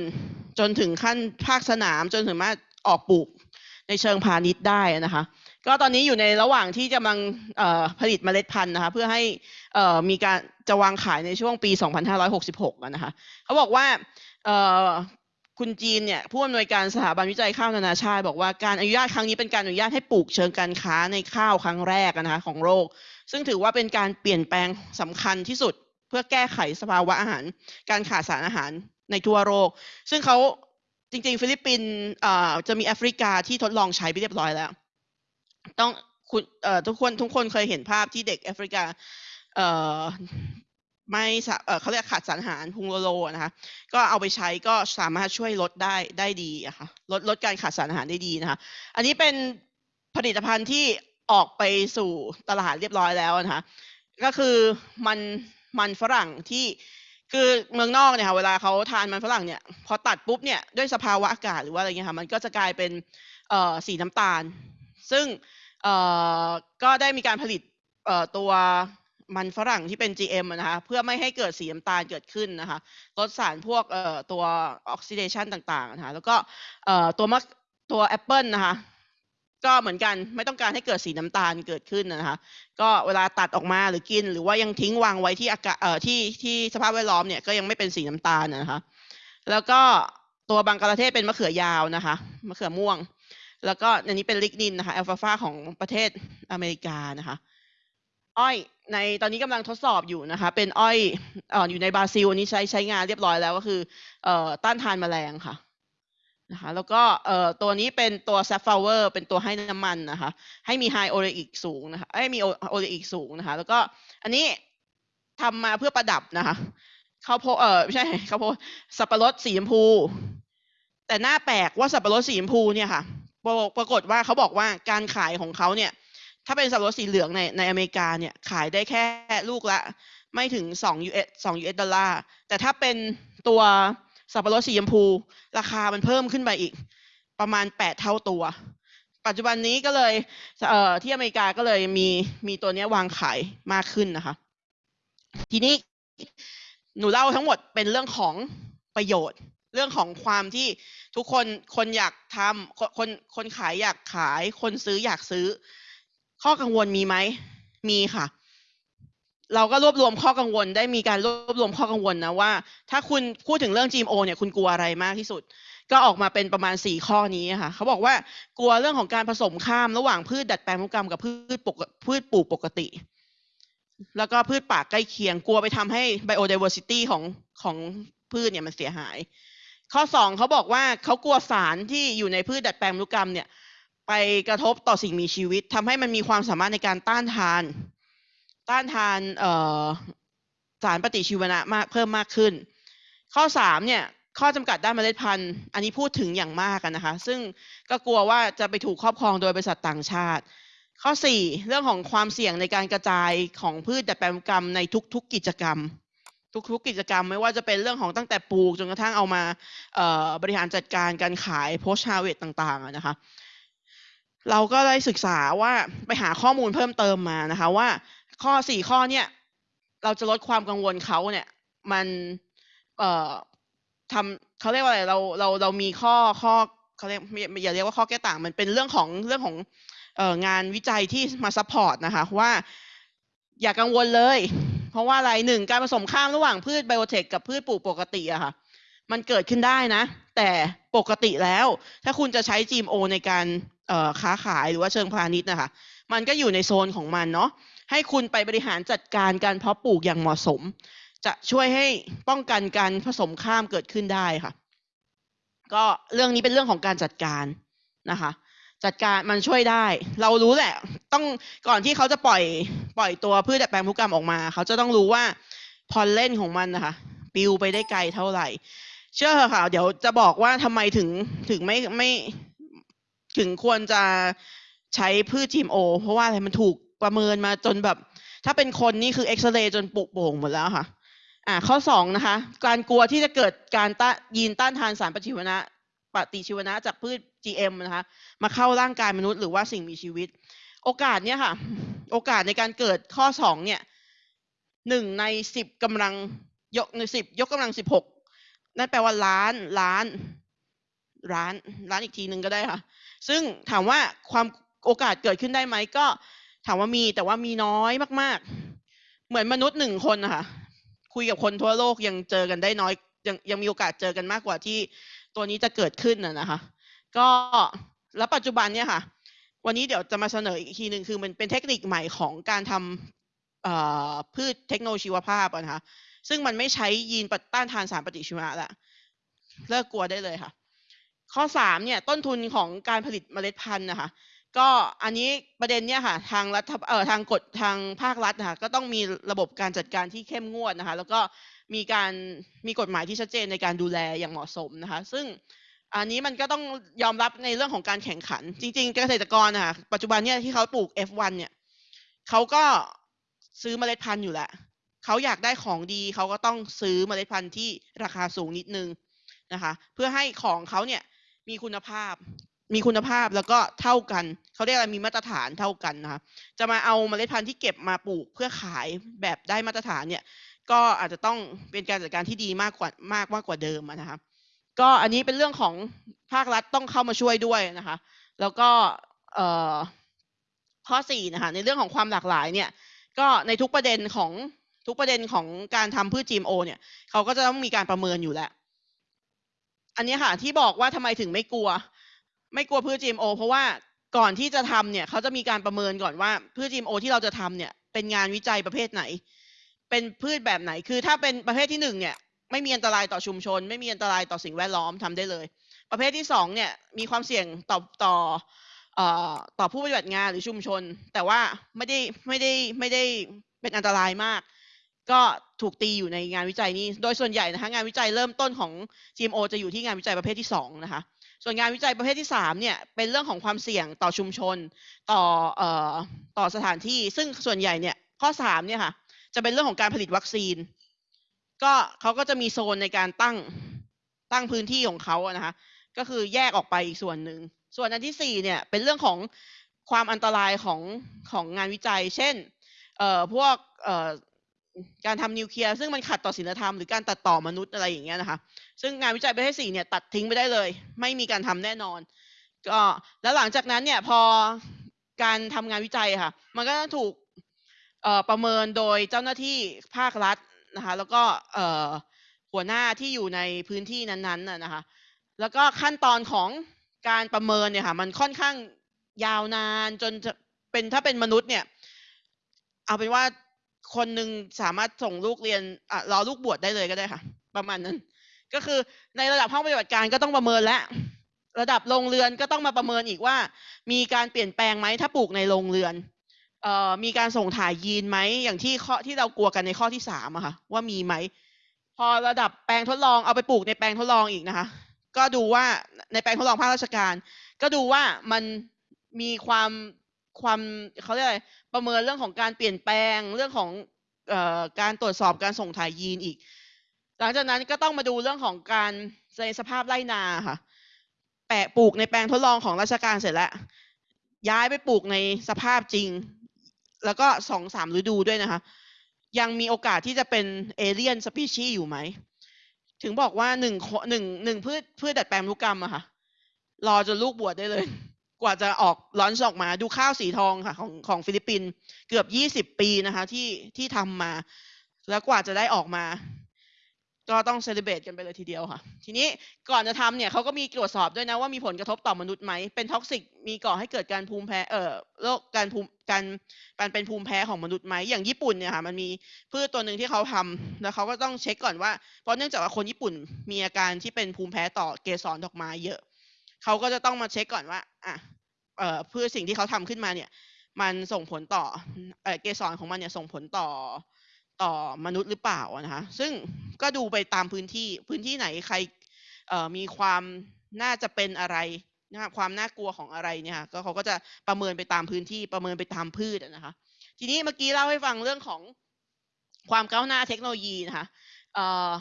จนถึงขั้นภาคสนามจนถึงมาออกปลูกในเชิงพาณิชย์ได้นะคะ ก็ตอนนี้อยู่ในระหว่างที่กำลังผลิตเมล็ดพันธุ์นะคะเพื่อให้มีการจะวางขายในช่วงปี 2566นะคะเขาบอกว่าคุณจีนเนี่ยผู้อำนวยการสถาบันวิจัยข้าวนานาชาติบอกว่าการอนุญาตครั้งนี้เป็นการอนุญาตให้ปลูกเชิงการค้าในข้าวครั้งแรกนะคะของโลกซึ่งถือว่าเป็นการเปลี่ยนแปลงสำคัญที่สุด เพื่อแก้ไขสภาวะอาหาร การขาดสารอาหารในทั่วโลกซึ่งเขาจริง ๆ ฟิลิปปินส์จะมีแอฟริกาที่ทดลองใช้ไปเรียบร้อยแล้ว ต้องคุณเอ่อทุกคนทุกคนเคยเห็นภาพที่เด็กแอฟริกาเอ่อไม่เอ่อเขาเรียกขาดสารอาหารพุงโร ๆนะคะก็เอาไปใช้ก็สามารถช่วยลดได้ได้ดีอะค่ะลดลดการขาดสารอาหารได้ดีนะคะอันนี้เป็นผลิตภัณฑ์ที่ออกไปสู่ตลาดเรียบร้อยแล้วนะคะก็คือมันมันฝรั่งที่คือเมืองนอกเนี่ยค่ะเวลาเขาทานมันฝรั่งเนี่ยพอตัดปุ๊บเนี่ยด้วยสภาวะอากาศหรือว่าอะไรเงี้ยค่ะมันก็จะกลายเป็นเอ่อสีน้ำตาล ซึ่ง ก็ได้มีการผลิตตัวมันฝรั่งที่เป็น GM นะคะเพื่อไม่ให้เกิดสีน้ำตาลเกิดขึ้นนะคะลดสารพวกตัว oxidation ต่างๆนะคะแล้วก็ตัวมะตัวแอปเปิลนะคะก็เหมือนกันไม่ต้องการให้เกิดสีน้ำตาลเกิดขึ้นนะคะ ก็เวลาตัดออกมาหรือกิน หรือว่ายังทิ้งวางไว้ที่อากาศเอ่อที่ที่สภาพแวดล้อมเนี่ยก็ยังไม่เป็นสีน้ำตาลนะคะ แล้วก็ตัวบังกลาเทศเป็นมะเขือยาวนะคะมะเขือม่วง แล้วก็อันนี้เป็น lignin นะคะ alfalfa ของประเทศอเมริกานะคะ อ้อยในตอนนี้กำลังทดสอบอยู่นะคะ เป็นอ้อยอ่ออยู่ในบราซิลอันนี้ใช้ใช้งานเรียบร้อยแล้วก็คือเอ่อต้านทานแมลงค่ะนะคะแล้วก็เอ่อตัวนี้เป็นตัว safflower เป็นตัวให้น้ำมันนะคะ ให้มี high oleic สูงนะคะให้มี oleic สูงนะคะ แล้วก็อันนี้ทำมาเพื่อประดับนะคะข้าวโพดเออไม่ใช่ข้าวโพดสับปะรดสีชมพู แต่น่าแปลกว่าสับปะรดสีชมพูเนี่ยค่ะ ปรากฏว่าเขาบอกว่าการขายของเขาเนี่ย ถ้าเป็นสับปะรดสีเหลืองในในอเมริกาเนี่ยขายได้แค่ลูกละ ไม่ถึง2 US 2 US ดอลลาร์แต่ถ้าเป็นตัวสับปะรดสีชมพู ราคามันเพิ่มขึ้นไปอีก ประมาณ 8 เท่าตัว ปัจจุบันนี้ก็เลยเอ่อที่อเมริกาก็เลยมีมีตัวนี้วางขายมากขึ้นนะคะ ทีนี้หนูเล่าทั้งหมดเป็นเรื่องของประโยชน์ เรื่องของความที่ ทุกคนคนอยากทำคนคนคนขายอยากขาย คนซื้ออยากซื้อ ข้อกังวลมีไหมมีค่ะ เราก็รวบรวมข้อกังวลได้มีการรวบรวมข้อกังวลนะว่า ถ้าคุณพูดถึงเรื่อง GMO เนี่ยคุณกลัวอะไรมากที่สุด ก็ออกมาเป็นประมาณสี่ข้อนี้ค่ะเขาบอกว่ากลัวเรื่องของการผสมข้ามระหว่างพืชดัดแปลงพันธุกรรมกับพืชปกพืชปลูกปกติแล้วก็พืชป่าใกล้เคียงกลัวไปทำให้ biodiversity ของของพืชเนี่ยมันเสียหาย ข้อสองเขาบอกว่าเขากลัวสารที่อยู่ในพืชดัดแปลงพันธุกรรมเนี่ย ไปกระทบต่อสิ่งมีชีวิตทำให้มันมีความสามารถในการต้านทาน ต้านทานสารปฏิชีวนะมากเพิ่มมากขึ้น ข้อสามเนี่ยข้อจำกัดด้านเมล็ดพันธุ์ อันนี้พูดถึงอย่างมากกันนะคะ ซึ่งก็กลัวว่าจะไปถูกครอบครองโดยบริษัทต่างชาติ ข้อสี่เรื่องของความเสี่ยงในการกระจายของพืชดัดแปลงนุกรรมในทุกๆกิจกรรม ทุกๆ กิจกรรม ไม่ว่าจะเป็นเรื่องของตั้งแต่ปลูกจนกระทั่งเอามาบริหารจัดการการขาย post harvest ต่างๆนะคะ เราก็ได้ศึกษาว่าไปหาข้อมูลเพิ่มเติมมานะคะ ว่าข้อสี่ข้อเนี่ยเราจะลดความกังวลเขาเนี่ย มันเอ่อทำเขาเรียกว่าอะไรเราเราเรามีข้อข้อเขาเรียกไม่อย่าเรียกว่าข้อแก้ต่าง มันเป็นเรื่องของเรื่องของเอ่องานวิจัยที่มา support นะคะว่าอย่ากังวลเลย เพราะว่าอะไรหนึ่งการผสมข้ามระหว่างพืช biotech กับพืชปลูกปกติอะค่ะ มันเกิดขึ้นได้นะ แต่ปกติแล้ว ถ้าคุณจะใช้ GMO ในการค้าขายหรือว่าเชิงพาณิชย์นะคะ มันก็อยู่ในโซนของมันเนาะให้คุณไปบริหารจัดการการเพาะปลูกอย่างเหมาะสม จะช่วยให้ป้องกันการผสมข้ามเกิดขึ้นได้ค่ะ ก็เรื่องนี้เป็นเรื่องของการจัดการนะคะ จัดการมันช่วยได้ เรารู้แหละ ต้องก่อนที่เขาจะปล่อยปล่อยตัวพืชดัดแปลงพันธุกรรมออกมา เขาจะต้องรู้ว่าพอลเล่นของมันนะคะปิวไปได้ไกลเท่าไหร่ เชื่อเถอะค่ะ เดี๋ยวจะบอกว่าทำไมถึงถึงไม่ไม่ถึงควรจะใช้พืช GMO เพราะว่าอะไรมันถูกประเมินมาจนแบบ ถ้าเป็นคนนี่คือเอ็กซเรย์จนปุกโป่งหมดแล้วค่ะ อ่าข้อสองนะคะ การกลัวที่จะเกิดการต้ายีนต้านทานสารปฏิชีวนะปฏิชีวนะจากพืช GM นะคะมาเข้าร่างกายมนุษย์หรือว่าสิ่งมีชีวิต โอกาสเนี่ยค่ะ โอกาสในการเกิดข้อสองเนี่ยหนึ่งในสิบกำลังยกในสิบยกกำลังสิบหกนั่นแปลว่าล้านล้านล้านล้านอีกทีหนึ่งก็ได้ค่ะ ซึ่งถามว่าความโอกาสเกิดขึ้นได้ไหมก็ถามว่ามีแต่ว่ามีน้อยมาก ๆ เหมือนมนุษย์หนึ่งคนนะคะคุยกับคนทั่วโลกยังเจอกันได้น้อยยังยังมีโอกาสเจอกันมากกว่าที่ตัวนี้จะเกิดขึ้นนะนะคะ ก็แล้วปัจจุบันเนี่ยค่ะ วันนี้เดี๋ยวจะมาเสนออีกทีหนึ่งคือมันเป็นเทคนิคใหม่ของการทำพืชเทคโนโลยีชีวภาพนะคะซึ่งมันไม่ใช้ยีนต้านทานสารปฏิชีวนะละเลิกกลัวได้เลยค่ะ ข้อสามเนี่ยต้นทุนของการผลิตเมล็ดพันธุ์นะคะก็อันนี้ประเด็นเนี่ยค่ะทางรัฐเอ่อทางกฎทางภาครัฐนะคะก็ต้องมีระบบการจัดการที่เข้มงวดนะคะ แล้วก็มีการมีกฎหมายที่ชัดเจนในการดูแลอย่างเหมาะสมนะคะ ซึ่ง อันนี้มันก็ต้องยอมรับในเรื่องของการแข่งขัน จริง ๆ เกษตรกรนะคะปัจจุบันเนี่ยที่เขาปลูก F1 เนี่ยเขาก็ซื้อเมล็ดพันธุ์อยู่แหละเขาอยากได้ของดีเขาก็ต้องซื้อเมล็ดพันธุ์ที่ราคาสูงนิดนึงนะคะ เพื่อให้ของเขาเนี่ยมีคุณภาพ มีคุณภาพแล้วก็เท่ากันเขาเรียกอะไรมีมาตรฐานเท่ากันนะคะจะมาเอาเมล็ดพันธุ์ที่เก็บมาปลูกเพื่อขายแบบได้มาตรฐานเนี่ย ก็อาจจะต้องเป็นการจัดการที่ดีมากกว่ามากมากกว่าเดิมนะคะ ก็อันนี้เป็นเรื่องของภาครัฐต้องเข้ามาช่วยด้วยนะคะ แล้วก็เอ่อข้อสี่นะคะในเรื่องของความหลากหลายเนี่ยก็ในทุกประเด็นของทุกประเด็นของการทำพืช GMO เนี่ยเขาก็จะต้องมีการประเมินอยู่แล้ว อันนี้ค่ะที่บอกว่าทำไมถึงไม่กลัว ไม่กลัวพืช GMO เพราะว่าก่อนที่จะทำเนี่ยเขาจะมีการประเมินก่อนว่าพืช GMO ที่เราจะทำเนี่ยเป็นงานวิจัยประเภทไหน เป็นพืชแบบไหนคือถ้าเป็นประเภทที่หนึ่งเนี่ย ไม่มีอันตรายต่อชุมชน ไม่มีอันตรายต่อสิ่งแวดล้อมทำได้เลย ประเภทที่สองเนี่ยมีความเสี่ยงต่อต่อต่อผู้ปฏิบัติงานหรือชุมชน แต่ว่าไม่ได้ไม่ได้ไม่ได้เป็นอันตรายมาก ก็ถูกตีอยู่ในงานวิจัยนี้ โดยส่วนใหญ่นะคะงานวิจัยเริ่มต้นของ GMO จะอยู่ที่งานวิจัยประเภทที่สองนะคะส่วนงานวิจัยประเภทที่สามเนี่ยเป็นเรื่องของความเสี่ยงต่อชุมชนต่อเอ่อต่อสถานที่ ซึ่งส่วนใหญ่เนี่ยข้อสามเนี่ยค่ะจะเป็นเรื่องของการผลิตวัคซีน ก็เขาก็จะมีโซนในการตั้งตั้งพื้นที่ของเขาอะนะคะก็คือแยกออกไปอีกส่วนหนึ่ง ส่วนอันที่สี่เนี่ยเป็นเรื่องของความอันตรายของของงานวิจัย เช่นเอ่อพวกเอ่อการทำนิวเคลียร์ซึ่งมันขัดต่อศีลธรรมหรือการตัดต่อมนุษย์อะไรอย่างเงี้ยนะคะ ซึ่งงานวิจัยประเภทสี่เนี่ยตัดทิ้งไปได้เลย ไม่มีการทำแน่นอน ก็แล้วหลังจากนั้นเนี่ยพอการทำงานวิจัยค่ะ มันก็ต้องถูกเอ่อประเมินโดยเจ้าหน้าที่ภาครัฐ นะคะ แล้วก็หัวหน้าที่อยู่ในพื้นที่นั้นๆน่ะนะคะ แล้วก็ขั้นตอนของการประเมินเนี่ยค่ะ มันค่อนข้างยาวนานจนจะเป็นถ้าเป็นมนุษย์เนี่ย เอาเป็นว่าคนหนึ่งสามารถส่งลูกเรียนอะรอลูกบวชได้เลยก็ได้ค่ะ ประมาณนั้น ก็คือในระดับห้องปฏิบัติการก็ต้องประเมินแล้วระดับโรงเรือนก็ต้องมาประเมินอีกว่า มีการเปลี่ยนแปลงไหมถ้าปลูกในโรงเรือน เอ่อมีการส่งถ่ายยีนไหมอย่างที่ข้อที่เรากลัวกันในข้อที่สามอะค่ะ ว่ามีไหม พอระดับแปลงทดลองเอาไปปลูกในแปลงทดลองอีกนะคะ ก็ดูว่าในแปลงทดลองภาคราชการ ก็ดูว่ามันมีความความเขาเรียกอะไรประเมินเรื่องของการเปลี่ยนแปลงเรื่องของเอ่อการตรวจสอบการส่งถ่ายยีนอีก หลังจากนั้นก็ต้องมาดูเรื่องของการในสภาพไร่นาค่ะ แปะปลูกในแปลงทดลองของราชการเสร็จแล้วย้ายไปปลูกในสภาพจริง แล้วก็สองสามฤดูด้วยนะคะ ยังมีโอกาสที่จะเป็น alien species อยู่ไหม ถึงบอกว่าหนึ่งคหนึ่งหนึ่งพืชพืชดัดแปลงพันธุกรรมอะค่ะ รอจนลูกบวชได้เลย กว่าจะออกร่อนออกมาดูข้าวสีทองค่ะ ของของฟิลิปปินส์เกือบยี่สิบปีนะคะ ที่ที่ทำมา แล้วกว่าจะได้ออกมา ก็ต้อง celebrate กันไปเลยทีเดียวค่ะ ทีนี้ก่อนจะทำเนี่ยเขาก็มีตรวจสอบด้วยนะว่ามีผลกระทบต่อมนุษย์ไหม เป็น toxic มีก่อให้เกิดการภูมิแพ้ เอ่อ โรคการภูมิการการเป็นภูมิแพ้ของมนุษย์ไหม อย่างญี่ปุ่นเนี่ยค่ะ มันมีพืชตัวหนึ่งที่เขาทำแล้วเขาก็ต้องเช็คก่อนว่า เพราะเนื่องจากว่าคนญี่ปุ่นมีอาการที่เป็นภูมิแพ้ต่อเกสรดอกไม้เยอะ เขาก็จะต้องมาเช็คก่อนว่า อะ เอ่อพืชสิ่งที่เขาทำขึ้นมาเนี่ย มันส่งผลต่อ เอ่อ เกสรของมันเนี่ยส่งผลต่อ ต่อมนุษย์หรือเปล่าอะนะคะซึ่งก็ดูไปตามพื้นที่พื้นที่ไหนใครมีความน่าจะเป็นอะไรนะความน่ากลัวของอะไรเนี่ยค่ะก็เขาก็จะประเมินไปตามพื้นที่ประเมินไปตามพืชอะนะคะ ทีนี้เมื่อกี้เล่าให้ฟังเรื่องของความก้าวหน้าเทคโนโลยีนะคะเออ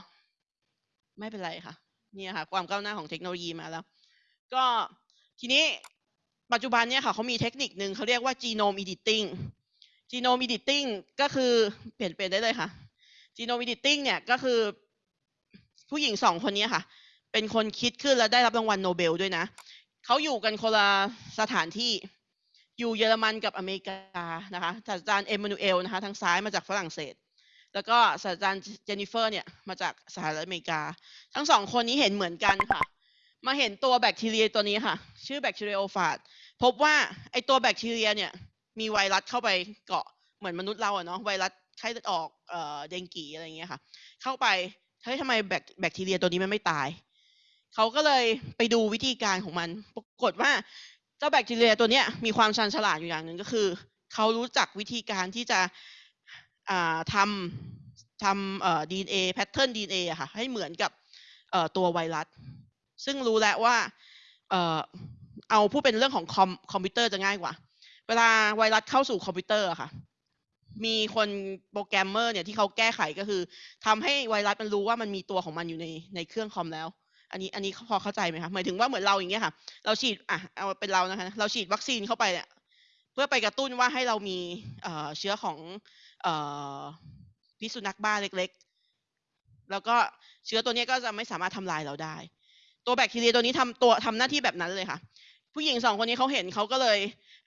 ไม่เป็นไรค่ะนี่ค่ะความก้าวหน้าของเทคโนโลยีมาแล้ว ก็ทีนี้ปัจจุบันเนี่ยค่ะเขามีเทคนิคหนึ่งเขาเรียกว่า genome editing genome editing ก็คือเปลี่ยนเปลี่ยนได้เลยค่ะ genome editing เนี่ยก็คือ ผู้หญิงสองคนนี้ค่ะ เป็นคนคิดขึ้นแล้วได้รับรางวัลโนเบลด้วยนะเขาอยู่กันคนละสถานที่อยู่เยอรมันกับอเมริกานะคะศาสตราจารย์เอมมานูเอลนะคะทางซ้ายมาจากฝรั่งเศส แล้วก็ศาสตราจารย์เจนนิเฟอร์เนี่ยมาจากสหรัฐอเมริกา ทั้งสองคนนี้เห็นเหมือนกันค่ะ มาเห็นตัวแบคทีเรียตัวนี้ค่ะ ชื่อแบคทีเรียโอฟาจพบว่าไอตัวแบคทีเรียเนี่ย มีไวรัสเข้าไปเกาะเหมือนมนุษย์เราอะเนาะไวรัสไข้เลือดออกเอ่อเดงกีอะไรอย่างเงี้ยค่ะ เข้าไปเฮ้ยทำไมแบคแบคทีเรียตัวนี้มันไม่ตายเขาก็เลยไปดูวิธีการของมันปรากฏว่าเจ้าแบคทีเรียตัวเนี้ยมีความชันฉลาดอยู่อย่างหนึ่งก็คือเขารู้จักวิธีการที่จะทำทำเอ่อ DNA pattern DNA อะค่ะ ให้เหมือนกับเอ่อตัวไวรัส ซึ่งรู้แล้วว่าเอ่อเอาพูดเป็นเรื่องของคอมคอมพิวเตอร์จะง่ายกว่า เวลาไวรัสเข้าสู่คอมพิวเตอร์อะค่ะ มีคนโปรแกรมเมอร์เนี่ยที่เขาแก้ไขก็คือทำให้ไวรัสมันรู้ว่ามันมีตัวของมันอยู่ในในเครื่องคอมแล้ว อันนี้อันนี้พอเข้าใจไหมคะหมายถึงว่าเหมือนเราอย่างเงี้ยค่ะ เราฉีดอะเอาเป็นเรานะคะเราฉีดวัคซีนเข้าไปเนี่ยเพื่อไปกระตุ้นว่าให้เรามีเอเชื้อของเอพิษสุนัขบ้าเล็ก ๆ แล้วก็เชื้อตัวนี้ก็จะไม่สามารถทำลายเราได้ ตัวแบคทีเรียตัวนี้ทำตัวทำหน้าที่แบบนั้นเลยค่ะ ผู้หญิงสองคนนี้เขาเห็นเขาก็เลย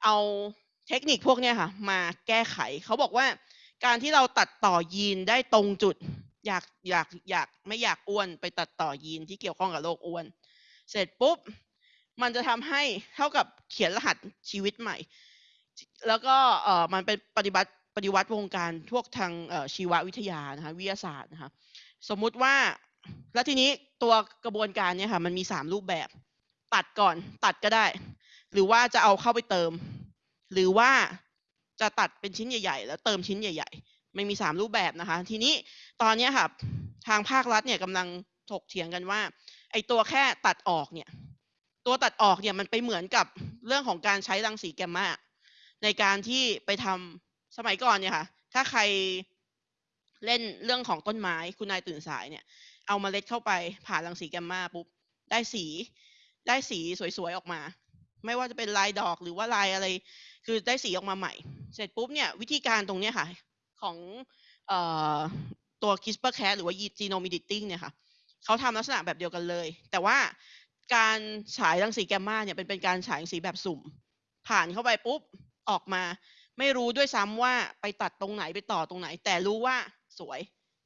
เอาเทคนิคพวกเนี้ยค่ะ มาแก้ไขเขาบอกว่า การที่เราตัดต่อยีนได้ตรงจุด อยากอยากอยากไม่อยากอ้วนไปตัดต่อยีนที่เกี่ยวข้องกับโรคอ้วน เสร็จปุ๊บ มันจะทำให้เท่ากับเขียนรหัสชีวิตใหม่ แล้วก็เออมันเป็นปฏิบัติปฏิวัติวงการพวกทางชีววิทยานะคะวิทยาศาสตร์นะคะสมมุติว่าแล้วทีนี้ตัวกระบวนการเนี่ยค่ะมันมีสามรูปแบบ ตัดก่อนตัดก็ได้ หรือว่าจะเอาเข้าไปเติม หรือว่าจะตัดเป็นชิ้นใหญ่ ๆ แล้วเติมชิ้นใหญ่ ๆ ไม่มีสามรูปแบบนะคะ ทีนี้ตอนนี้ค่ะทางภาครัฐเนี่ยกำลังถกเถียงกันว่าไอตัวแค่ตัดออกเนี่ยตัวตัดออกเนี่ยมันไปเหมือนกับเรื่องของการใช้รังสีแกมมาในการที่ไปทำสมัยก่อนเนี่ยค่ะ ถ้าใครเล่นเรื่องของต้นไม้คุณนายตื่นสายเนี่ย เอามาเล็ดเข้าไปผ่านรังสีแกมมาปุ๊บได้สี ได้สีสวยๆออกมา ไม่ว่าจะเป็นลายดอกหรือว่าลายอะไร คือได้สีออกมาใหม่ เสร็จปุ๊บเนี่ยวิธีการตรงเนี้ยค่ะของออตัว CRISPR-Cas หรือว่า genome editing เนี่ยค่ะเขาทำลักษณะแบบเดียวกันเลย แต่ว่าการฉายรังสีแกมมาเนี่ยเป็นเป็นการฉายรังสีแบบสุ่ม ผ่านเข้าไปปุ๊บออกมา ไม่รู้ด้วยซ้ำว่าไปตัดตรงไหนไปต่อตรงไหน แต่รู้ว่าสวย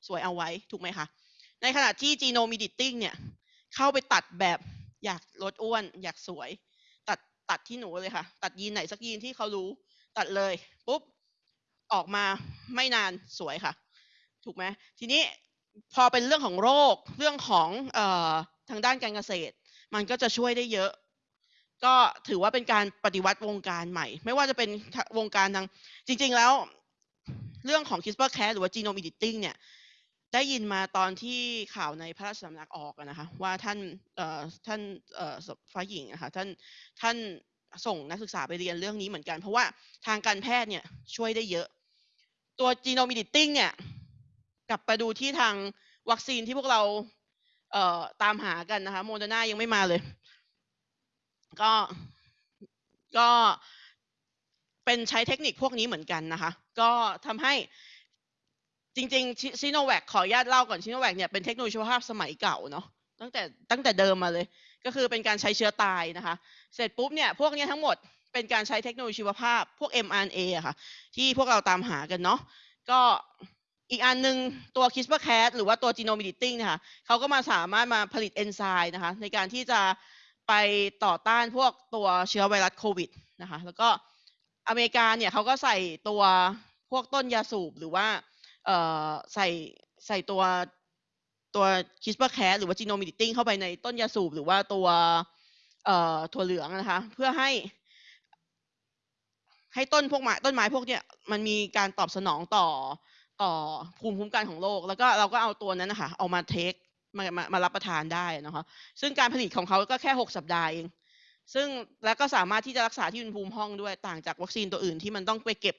สวยเอาไว้ถูกไหมคะ ในขณะที่ genome editing เนี่ยเข้าไปตัดแบบ อยากลดอ้วน อยากสวย ตัดตัดที่หนูเลยค่ะ ตัดยีนไหนสักยีนที่เขารู้ ตัดเลยปุ๊บออกมาไม่นานสวยค่ะ ถูกไหมทีนี้พอเป็นเรื่องของโรคเรื่องของออทางด้านการเกษตร มันก็จะช่วยได้เยอะ ก็ถือว่าเป็นการปฏิวัติวงการใหม่ ไม่ว่าจะเป็นวงการทางจริง ๆ แล้ว เรื่องของ CRISPR-Cas หรือว่า genome editing เนี่ย ได้ยินมาตอนที่ข่าวในพระราชสำนักออกนะคะว่าท่านเอ่อท่านเอ่อฟ้าหญิงอะคะท่านท่านส่งนักศึกษาไปเรียนเรื่องนี้เหมือนกัน เพราะว่าทางการแพทย์เนี่ยช่วยได้เยอะ ตัว genome editing เนี่ยกลับไปดูที่ทางวัคซีนที่พวกเราเอ่อตามหากันนะคะโมเดอร์นายังไม่มาเลย ก็ก็เป็นใช้เทคนิคพวกนี้เหมือนกันนะคะ ก็ทำให้ จริงๆซิโนแวคขออนุญาตเล่าก่อนซิโนแวคเนี่ยเป็นเทคโนโลยีชีวภาพสมัยเก่าเนาะตั้งแต่ตั้งแต่เดิมมาเลย ก็คือเป็นการใช้เชื้อตายนะคะ เสร็จปุ๊บเนี่ยพวกนี้ทั้งหมดเป็นการใช้เทคโนโลยีชีวภาพพวก mRNA อะค่ะ ที่พวกเราตามหากันเนาะก็อีกอันหนึงตัว CRISPR-Cas หรือว่าตัว genome editing นะคะเขาก็มาสามารถมาผลิตเอนไซม์นะคะ ในการที่จะไปต่อต้านพวกตัวเชื้อไวรัสโควิดนะคะ แล้วก็อเมริกาเนี่ยเขาก็ใส่ตัวพวกต้นยาสูบหรือว่า เอ่อใส่ใส่ตัวตัว CRISPR-Cas หรือว่า genome editing เข้าไปในต้นยาสูบหรือว่าตัวเอ่อถั่วเหลืองนะคะ เพื่อให้ ให้ต้นพวกไม้ต้นไม้พวกเนี้ยมันมีการตอบสนองต่อต่อภูมิคุ้มกันของโลก แล้วก็เราก็เอาตัวนั้นนะคะเอามาเทคมามามารับประทานได้นะคะซึ่งการผลิตของเขาก็แค่ 6 สัปดาห์เอง ซึ่งแล้วก็สามารถที่จะรักษาที่อุณหภูมิห้องด้วยต่างจากวัคซีนตัวอื่นที่มันต้องไปเก็บ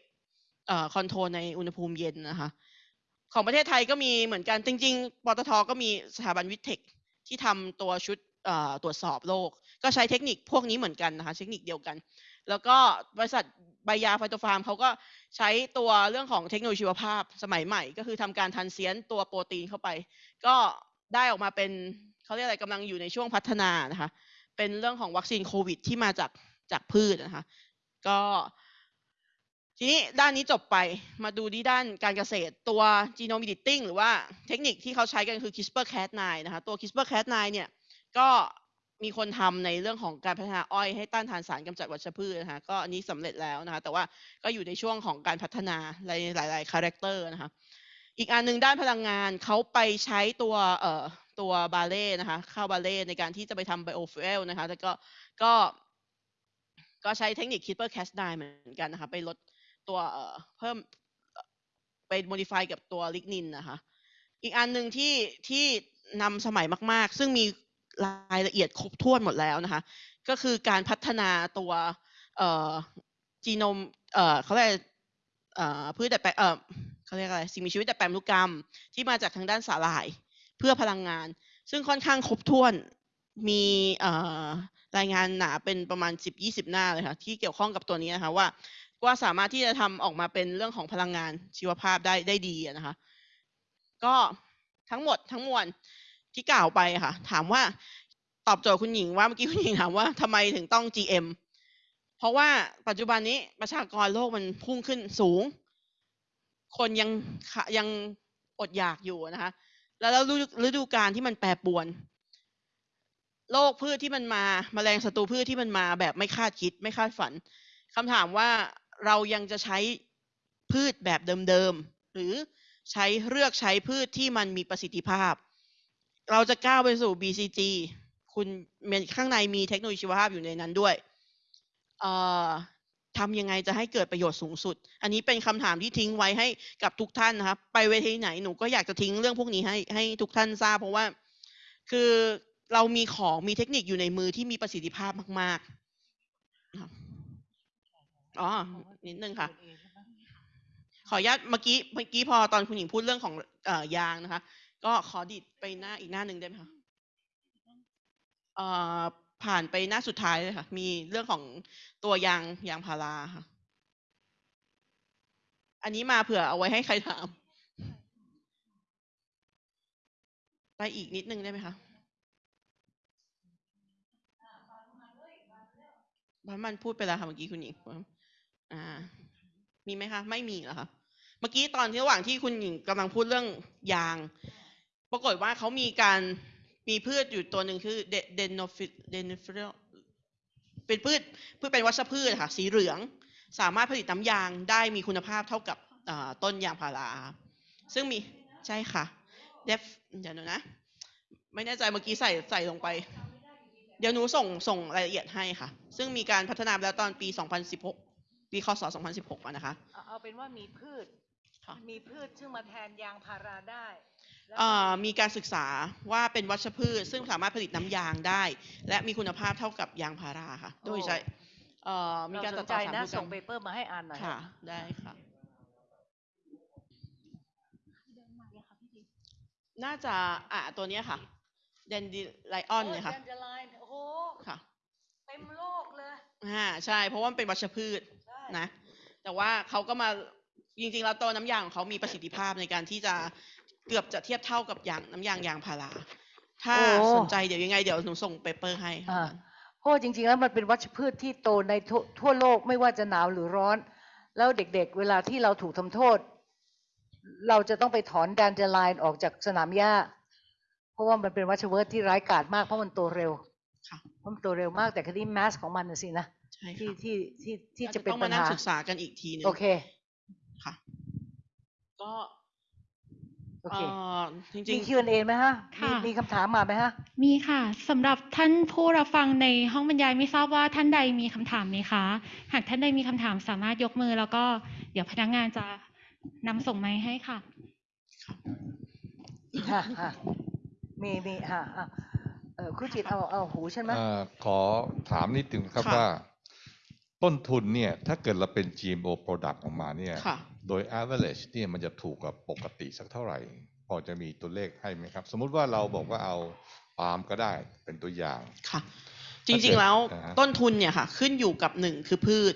เอ่อ control ในอุณหภูมิเย็นนะคะ ของประเทศไทยก็มีเหมือนกันจริง ๆปตทก็มีสถาบัน VISTEC ที่ทำตัวชุดตรวจสอบโรคก็ใช้เทคนิคพวกนี้เหมือนกันนะคะเทคนิคเดียวกัน แล้วก็บริษัทใบยาไฟโตฟาร์มเขาก็ใช้ตัวเรื่องของเทคโนโลยีชีวภาพสมัยใหม่ ก็คือทำการ transient ตัวโปรตีนเข้าไป ก็ได้ออกมาเป็นเขาเรียกอะไรกำลังอยู่ในช่วงพัฒนานะคะเป็นเรื่องของวัคซีนโควิดที่มาจากจากพืชนะคะก็ ทีนี้ด้านนี้จบไปมาดูที่ด้านการเกษตรตัว genome editing หรือว่าเทคนิคที่เขาใช้กันคือ CRISPR-Cas9 นะคะตัว CRISPR-Cas9 เนี่ยก็มีคนทำในเรื่องของการพัฒนาอ้อยให้ต้านทานสารกำจัดวัชพืชนะคะก็อันนี้สำเร็จแล้วนะคะแต่ว่าก็อยู่ในช่วงของการพัฒนาในหลาย ๆ character นะคะอีกอันหนึ่งด้านพลังงานเขาไปใช้ตัวเอ่อตัวบาเล่นะคะข้าวบาเล่ในการที่จะไปทำ biofuel นะคะแล้วก็ก็ก็ใช้เทคนิค CRISPR-Cas9 เหมือนกันนะคะไปลด ตัวเอ่อเพิ่มไป modify กับตัวลิกนินนะคะ อีกอันหนึ่งที่ที่นำสมัยมาก ๆ ซึ่งมีรายละเอียดครบถ้วนหมดแล้วนะคะ ก็คือการพัฒนาตัวเอ่อจีโนมเอ่อเขาเรียกเอ่อพืชดัดแปลงเอ่อเขาเรียกอะไรสิ่งมีชีวิตดัดแปลงพันธุกรรม ที่มาจากทางด้านสาหร่าย เพื่อพลังงาน ซึ่งค่อนข้างครบถ้วนมีเอ่อรายงานหนาเป็นประมาณ 10-20 หน้าเลยค่ะ ที่เกี่ยวข้องกับตัวนี้นะคะว่า ว่าสามารถที่จะทำออกมาเป็นเรื่องของพลังงานชีวภาพได้ได้ดีนะคะ ก็ทั้งหมดทั้งมวลที่กล่าวไปค่ะ ถามว่าตอบโจทย์คุณหญิงว่าเมื่อกี้คุณหญิงถามว่าทำไมถึงต้อง GM เพราะว่าปัจจุบันนี้ประชากรโลกมันพุ่งขึ้นสูง คนยังขะยังอดอยากอยู่นะคะ แล้วฤดูกาลที่มันแปรปรวน โรคพืชที่มันมาแมลงศัตรูพืชที่มันมาแบบไม่คาดคิด ไม่คาดฝันคำถามว่า เรายังจะใช้พืชแบบเดิมๆ หรือใช้เลือกใช้พืชที่มันมีประสิทธิภาพ เราจะก้าวไปสู่ BCG คุณมีข้างในมีเทคโนโลยีชีวภาพอยู่ในนั้นด้วยทำยังไงจะให้เกิดประโยชน์สูงสุด อันนี้เป็นคำถามที่ทิ้งไว้ให้กับทุกท่านนะครับ ไปเวทีไหนหนูก็อยากจะทิ้งเรื่องพวกนี้ให้ให้ทุกท่านทราบ เพราะว่าคือเรามีของมีเทคนิคอยู่ในมือที่มีประสิทธิภาพมากๆนะครับ อ๋อ นิดนึงค่ะ ขออนุญาตเมื่อกี้เมื่อกี้พอตอนคุณหญิงพูดเรื่องของเอ่อยางนะคะ ก็ขอดิดไปหน้าอีกหน้าหนึ่งได้ไหมคะเอ่อผ่านไปหน้าสุดท้ายเลยค่ะ มีเรื่องของตัวยางยางพาราค่ะ อันนี้มาเผื่อเอาไว้ให้ใครถาม ไปอีกนิดนึงได้ไหมคะบ้านมันพูดไปแล้วค่ะเมื่อกี้คุณหญิง อ่า มีไหมคะ ไม่มีเหรอคะเมื่อกี้ตอนที่ระหว่างที่คุณหญิงกำลังพูดเรื่องยาง ปรากฏว่าเขามีการมีพืชอยู่ตัวหนึ่งคือเดนโนฟิเดนฟิลเป็นพืชพืชเป็นวัชพืชค่ะ สีเหลือง สามารถผลิตน้ำยางได้มีคุณภาพเท่ากับต้นยางพารา ซึ่งมีใช่ค่ะเดฟเดี๋ยวหนูนะ ไม่แน่ใจเมื่อกี้ใส่ใส่ลงไป เดี๋ยวหนูส่งส่งรายละเอียดให้ค่ะ ซึ่งมีการพัฒนาแล้วตอนปี 2016 ปีคศ2016อะนะคะ เอาเป็นว่ามีพืชมีพืชซึ่งมาแทนยางพาราได้มีการศึกษาว่าเป็นวัชพืช ซึ่งสามารถผลิตน้ำยางได้ และมีคุณภาพเท่ากับยางพาราค่ะ โดยใช้เอ่อมีการตัดต่ใจอสารนะส่งเปเปอร์มาให้อ่านหน่อยค่ะ ได้ค่ะน่าจะอะตัวนี้ค่ะเดนดิไลออนเนี่ยค่ะ โอ้ dandelion โอ้ค่ะเต็มโลกเลย อ่าใช่ เพราะว่าเป็นวัชพืช นะ แต่ว่าเขาก็มาจริงๆแล้วตัวน้ำยางของเขามีประสิทธิภาพในการที่จะเกือบจะเทียบเท่ากับยางน้ำยางยางพาราถ้าโอ้ สนใจเดี๋ยวยังไงเดี๋ยวหนูส่ง paper ให้ค่ะอ่าเพราะว่าจริงๆ แล้วมันเป็นวัชพืชที่โตในทั่วทั่วโลกไม่ว่าจะหนาวหรือร้อน แล้วเด็กๆ เวลาที่เราถูกทำโทษ เราจะต้องไปถอนแดนเดอร์ไลน์ออกจากสนามหญ้า เพราะว่ามันเป็นวัชพืชที่ร้ายกาจมากเพราะมันโตเร็วค่ะ เพราะมันโตเร็วมากแต่คดีแมสของมันน่ะสินะใช่ ที่ค่ะที่ที่ที่อาจะเป็นต้องปัมาญนั่งหาศึกษากันอีกทีหนึงโอเคค่ะ ก็โอเคเอ่อจริมีง Q&A ไหมฮะมีค่ะมีคำถามมาไหมฮะ มีค่ะสำหรับท่านผู้รับฟังในห้องบรรยายไม่ทราบว่าท่านใดมีคำถามไหมคะ หากท่านใดมีคำถามสามารถยกมือแล้วก็เดี๋ยวพนักงานจะนำส่งไม้ให้ค่ะฮะฮะมีมีฮะอะเออครูจิตเอาเอาหูใช่ไหมเอ่อขอถามนิดนึงครับค่ะว่า ต้นทุนเนี่ยถ้าเกิดเราเป็น GMO product ออกมาเนี่ยค่ะโดย average เนี่ยมันจะถูกกว่าปกติสักเท่าไหร่ พอจะมีตัวเลขให้ไหมครับ สมมุติว่าเราบอกว่าเอาปาล์มก็ได้เป็นตัวอย่างค่ะจถ้าเกิดริงๆแล้วอ่าฮะต้นทุนเนี่ยค่ะ ขึ้นอยู่กับหนึ่งคือพืช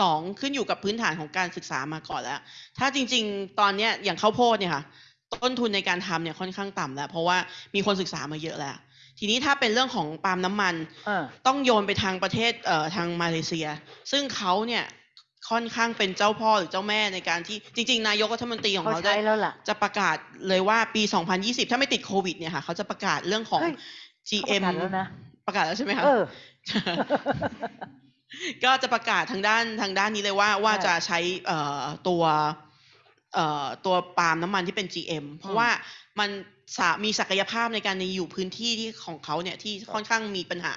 สองขึ้นอยู่กับพื้นฐานของการศึกษามาก่อนแล้ว ถ้าจริง ๆ ตอนเนี้ยอย่างข้าวโพดเนี่ยค่ะ ต้นทุนในการทำเนี่ยค่อนข้างต่ำแล้ว เพราะว่ามีคนศึกษามาเยอะแล้ว ทีนี้ถ้าเป็นเรื่องของปาล์มน้ำมันอ่าต้องโยนไปทางประเทศเอ่อทางมาเลเซีย ซึ่งเขาเนี่ยค่อนข้างเป็นเจ้าพ่อหรือเจ้าแม่ในการที่จริง ๆ นายกรัฐมนตรีของเขาเขาใช้ได้แล้วล่ะจะประกาศเลยว่าปี 2020 ถ้าไม่ติดโควิดเนี่ยค่ะเขาจะประกาศเรื่องของเฮ้ย GM เขาประกาศแล้วนะประกาศแล้วใช่ไหมคะเออก็จะประกาศทางด้านทางด้านนี้เลยว่าว่าใช่จะใช้เอ่อตัวเอ่อตัวปาล์มน้ำมันที่เป็น GM เพราะว่า มันสามีศักยภาพในการในอยู่พื้นที่ที่ของเขาเนี่ยที่ค่อนข้างมีปัญหา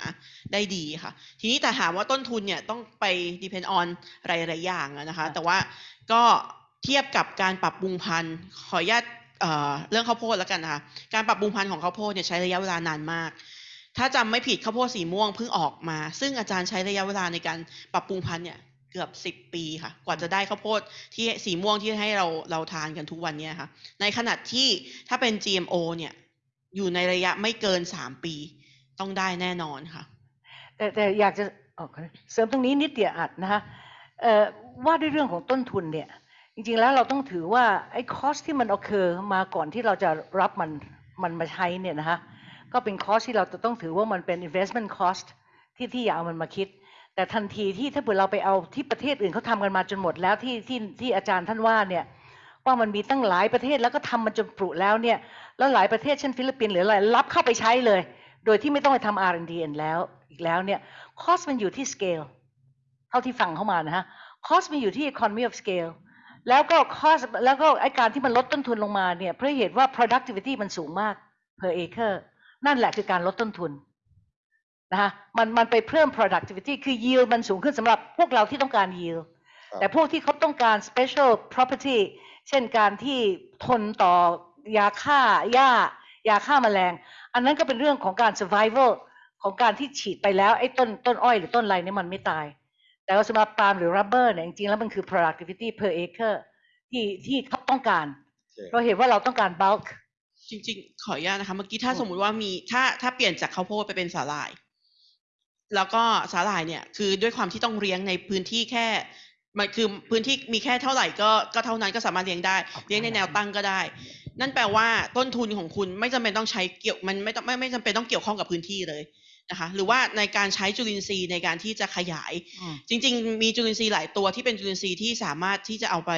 ได้ดีค่ะ ทีนี้แต่ถามว่าต้นทุนเนี่ยต้องไป depend on หลายๆอย่างอะนะคะ แต่ว่าก็เทียบกับการปรับปรุงพันธุ์ขออนุญาตเอ่อเรื่องข้าวโพดแล้วกันนะคะการปรับปรุงพันธุ์ของข้าวโพดเนี่ยใช้ระยะเวลานานมาก ถ้าจำไม่ผิดข้าวโพดสีม่วงเพิ่งออกมา ซึ่งอาจารย์ใช้ระยะเวลาในการปรับปรุงพันธุ์เนี่ย เกือบสิบปีค่ะ กว่าจะได้ข้าวโพดที่สีม่วงที่ให้เราเราทานกันทุกวันเนี่ยค่ะ ในขณะที่ถ้าเป็น GMO เนี่ยอยู่ในระยะไม่เกินสามปีต้องได้แน่นอนค่ะ แต่แต่อยากจะเอ่อเสริมตรงนี้นิดเดียวอัดนะคะว่าด้วยเรื่องของต้นทุนเนี่ย จริงๆแล้วเราต้องถือว่าไอ้ cost ที่มัน occur มาก่อนที่เราจะรับมันมันมาใช้เนี่ยนะคะก็เป็น cost ที่เราจะต้องถือว่ามันเป็น investment cost ที่ที่อย่าเอามันมาคิด แต่ทันทีที่ถ้าเกิดเราไปเอาที่ประเทศอื่นเขาทำกันมาจนหมดแล้วที่ที่ที่อาจารย์ท่านว่าเนี่ยว่ามันมีตั้งหลายประเทศแล้วก็ทำมันจนปรุแล้วเนี่ยแล้วหลายประเทศเช่นฟิลิปปินส์หรืออะไรรับเข้าไปใช้เลย โดยที่ไม่ต้องไปทำ R&D แล้วอีกแล้วเนี่ย cost มันอยู่ที่ scale เท่าที่ฟังเข้ามานะฮะคอสมันอยู่ที่ economy of scale แล้วก็ cost แล้วก็ไอการที่มันลดต้นทุนลงมาเนี่ยเพราะเหตุว่า productivity มันสูงมาก per acre นั่นแหละคือการลดต้นทุน นะคะมันมันไปเพิ่ม productivity คือ yield มันสูงขึ้นสำหรับพวกเราที่ต้องการ yield ครับแต่พวกที่เขาต้องการ special property เช่นการที่ทนต่อยาฆ่าหญ้ายาฆ่าแมลง อันนั้นก็เป็นเรื่องของการ survival ของการที่ฉีดไปแล้วไอ้ต้นต้นอ้อยหรือต้นอะไรเนี่ยมันไม่ตาย แต่ว่าสำหรับปาล์มหรือ rubber เนี่ยจริงๆแล้วมันคือ productivity per acre ที่ที่เขาต้องการเพราะเหตุว่าเราต้องการ bulk จริง ๆ ขออนุญาตนะคะ เมื่อกี้ถ้าอืมสมมุติว่ามีถ้าถ้าเปลี่ยนจากข้าวโพดไปเป็นสาหร่าย แล้วก็สาหร่ายเนี่ยคือด้วยความที่ต้องเลี้ยงในพื้นที่แค่มันคือพื้นที่มีแค่เท่าไหร่ก็ก็เท่านั้นก็สามารถเลี้ยงได้เลี้ยงในแนวตั้งก็ได้ นั่นแปลว่าต้นทุนของคุณไม่จำเป็นต้องใช้เกี่ยวมันไม่ต้องไม่ไม่จำเป็นต้องเกี่ยวข้องกับพื้นที่เลยนะคะหรือว่าในการใช้จุลินทรีย์ในการที่จะขยายอืมจริง ๆ มีจุลินทรีย์หลายตัวที่เป็นจุลินทรีย์ที่สามารถที่จะเอาไป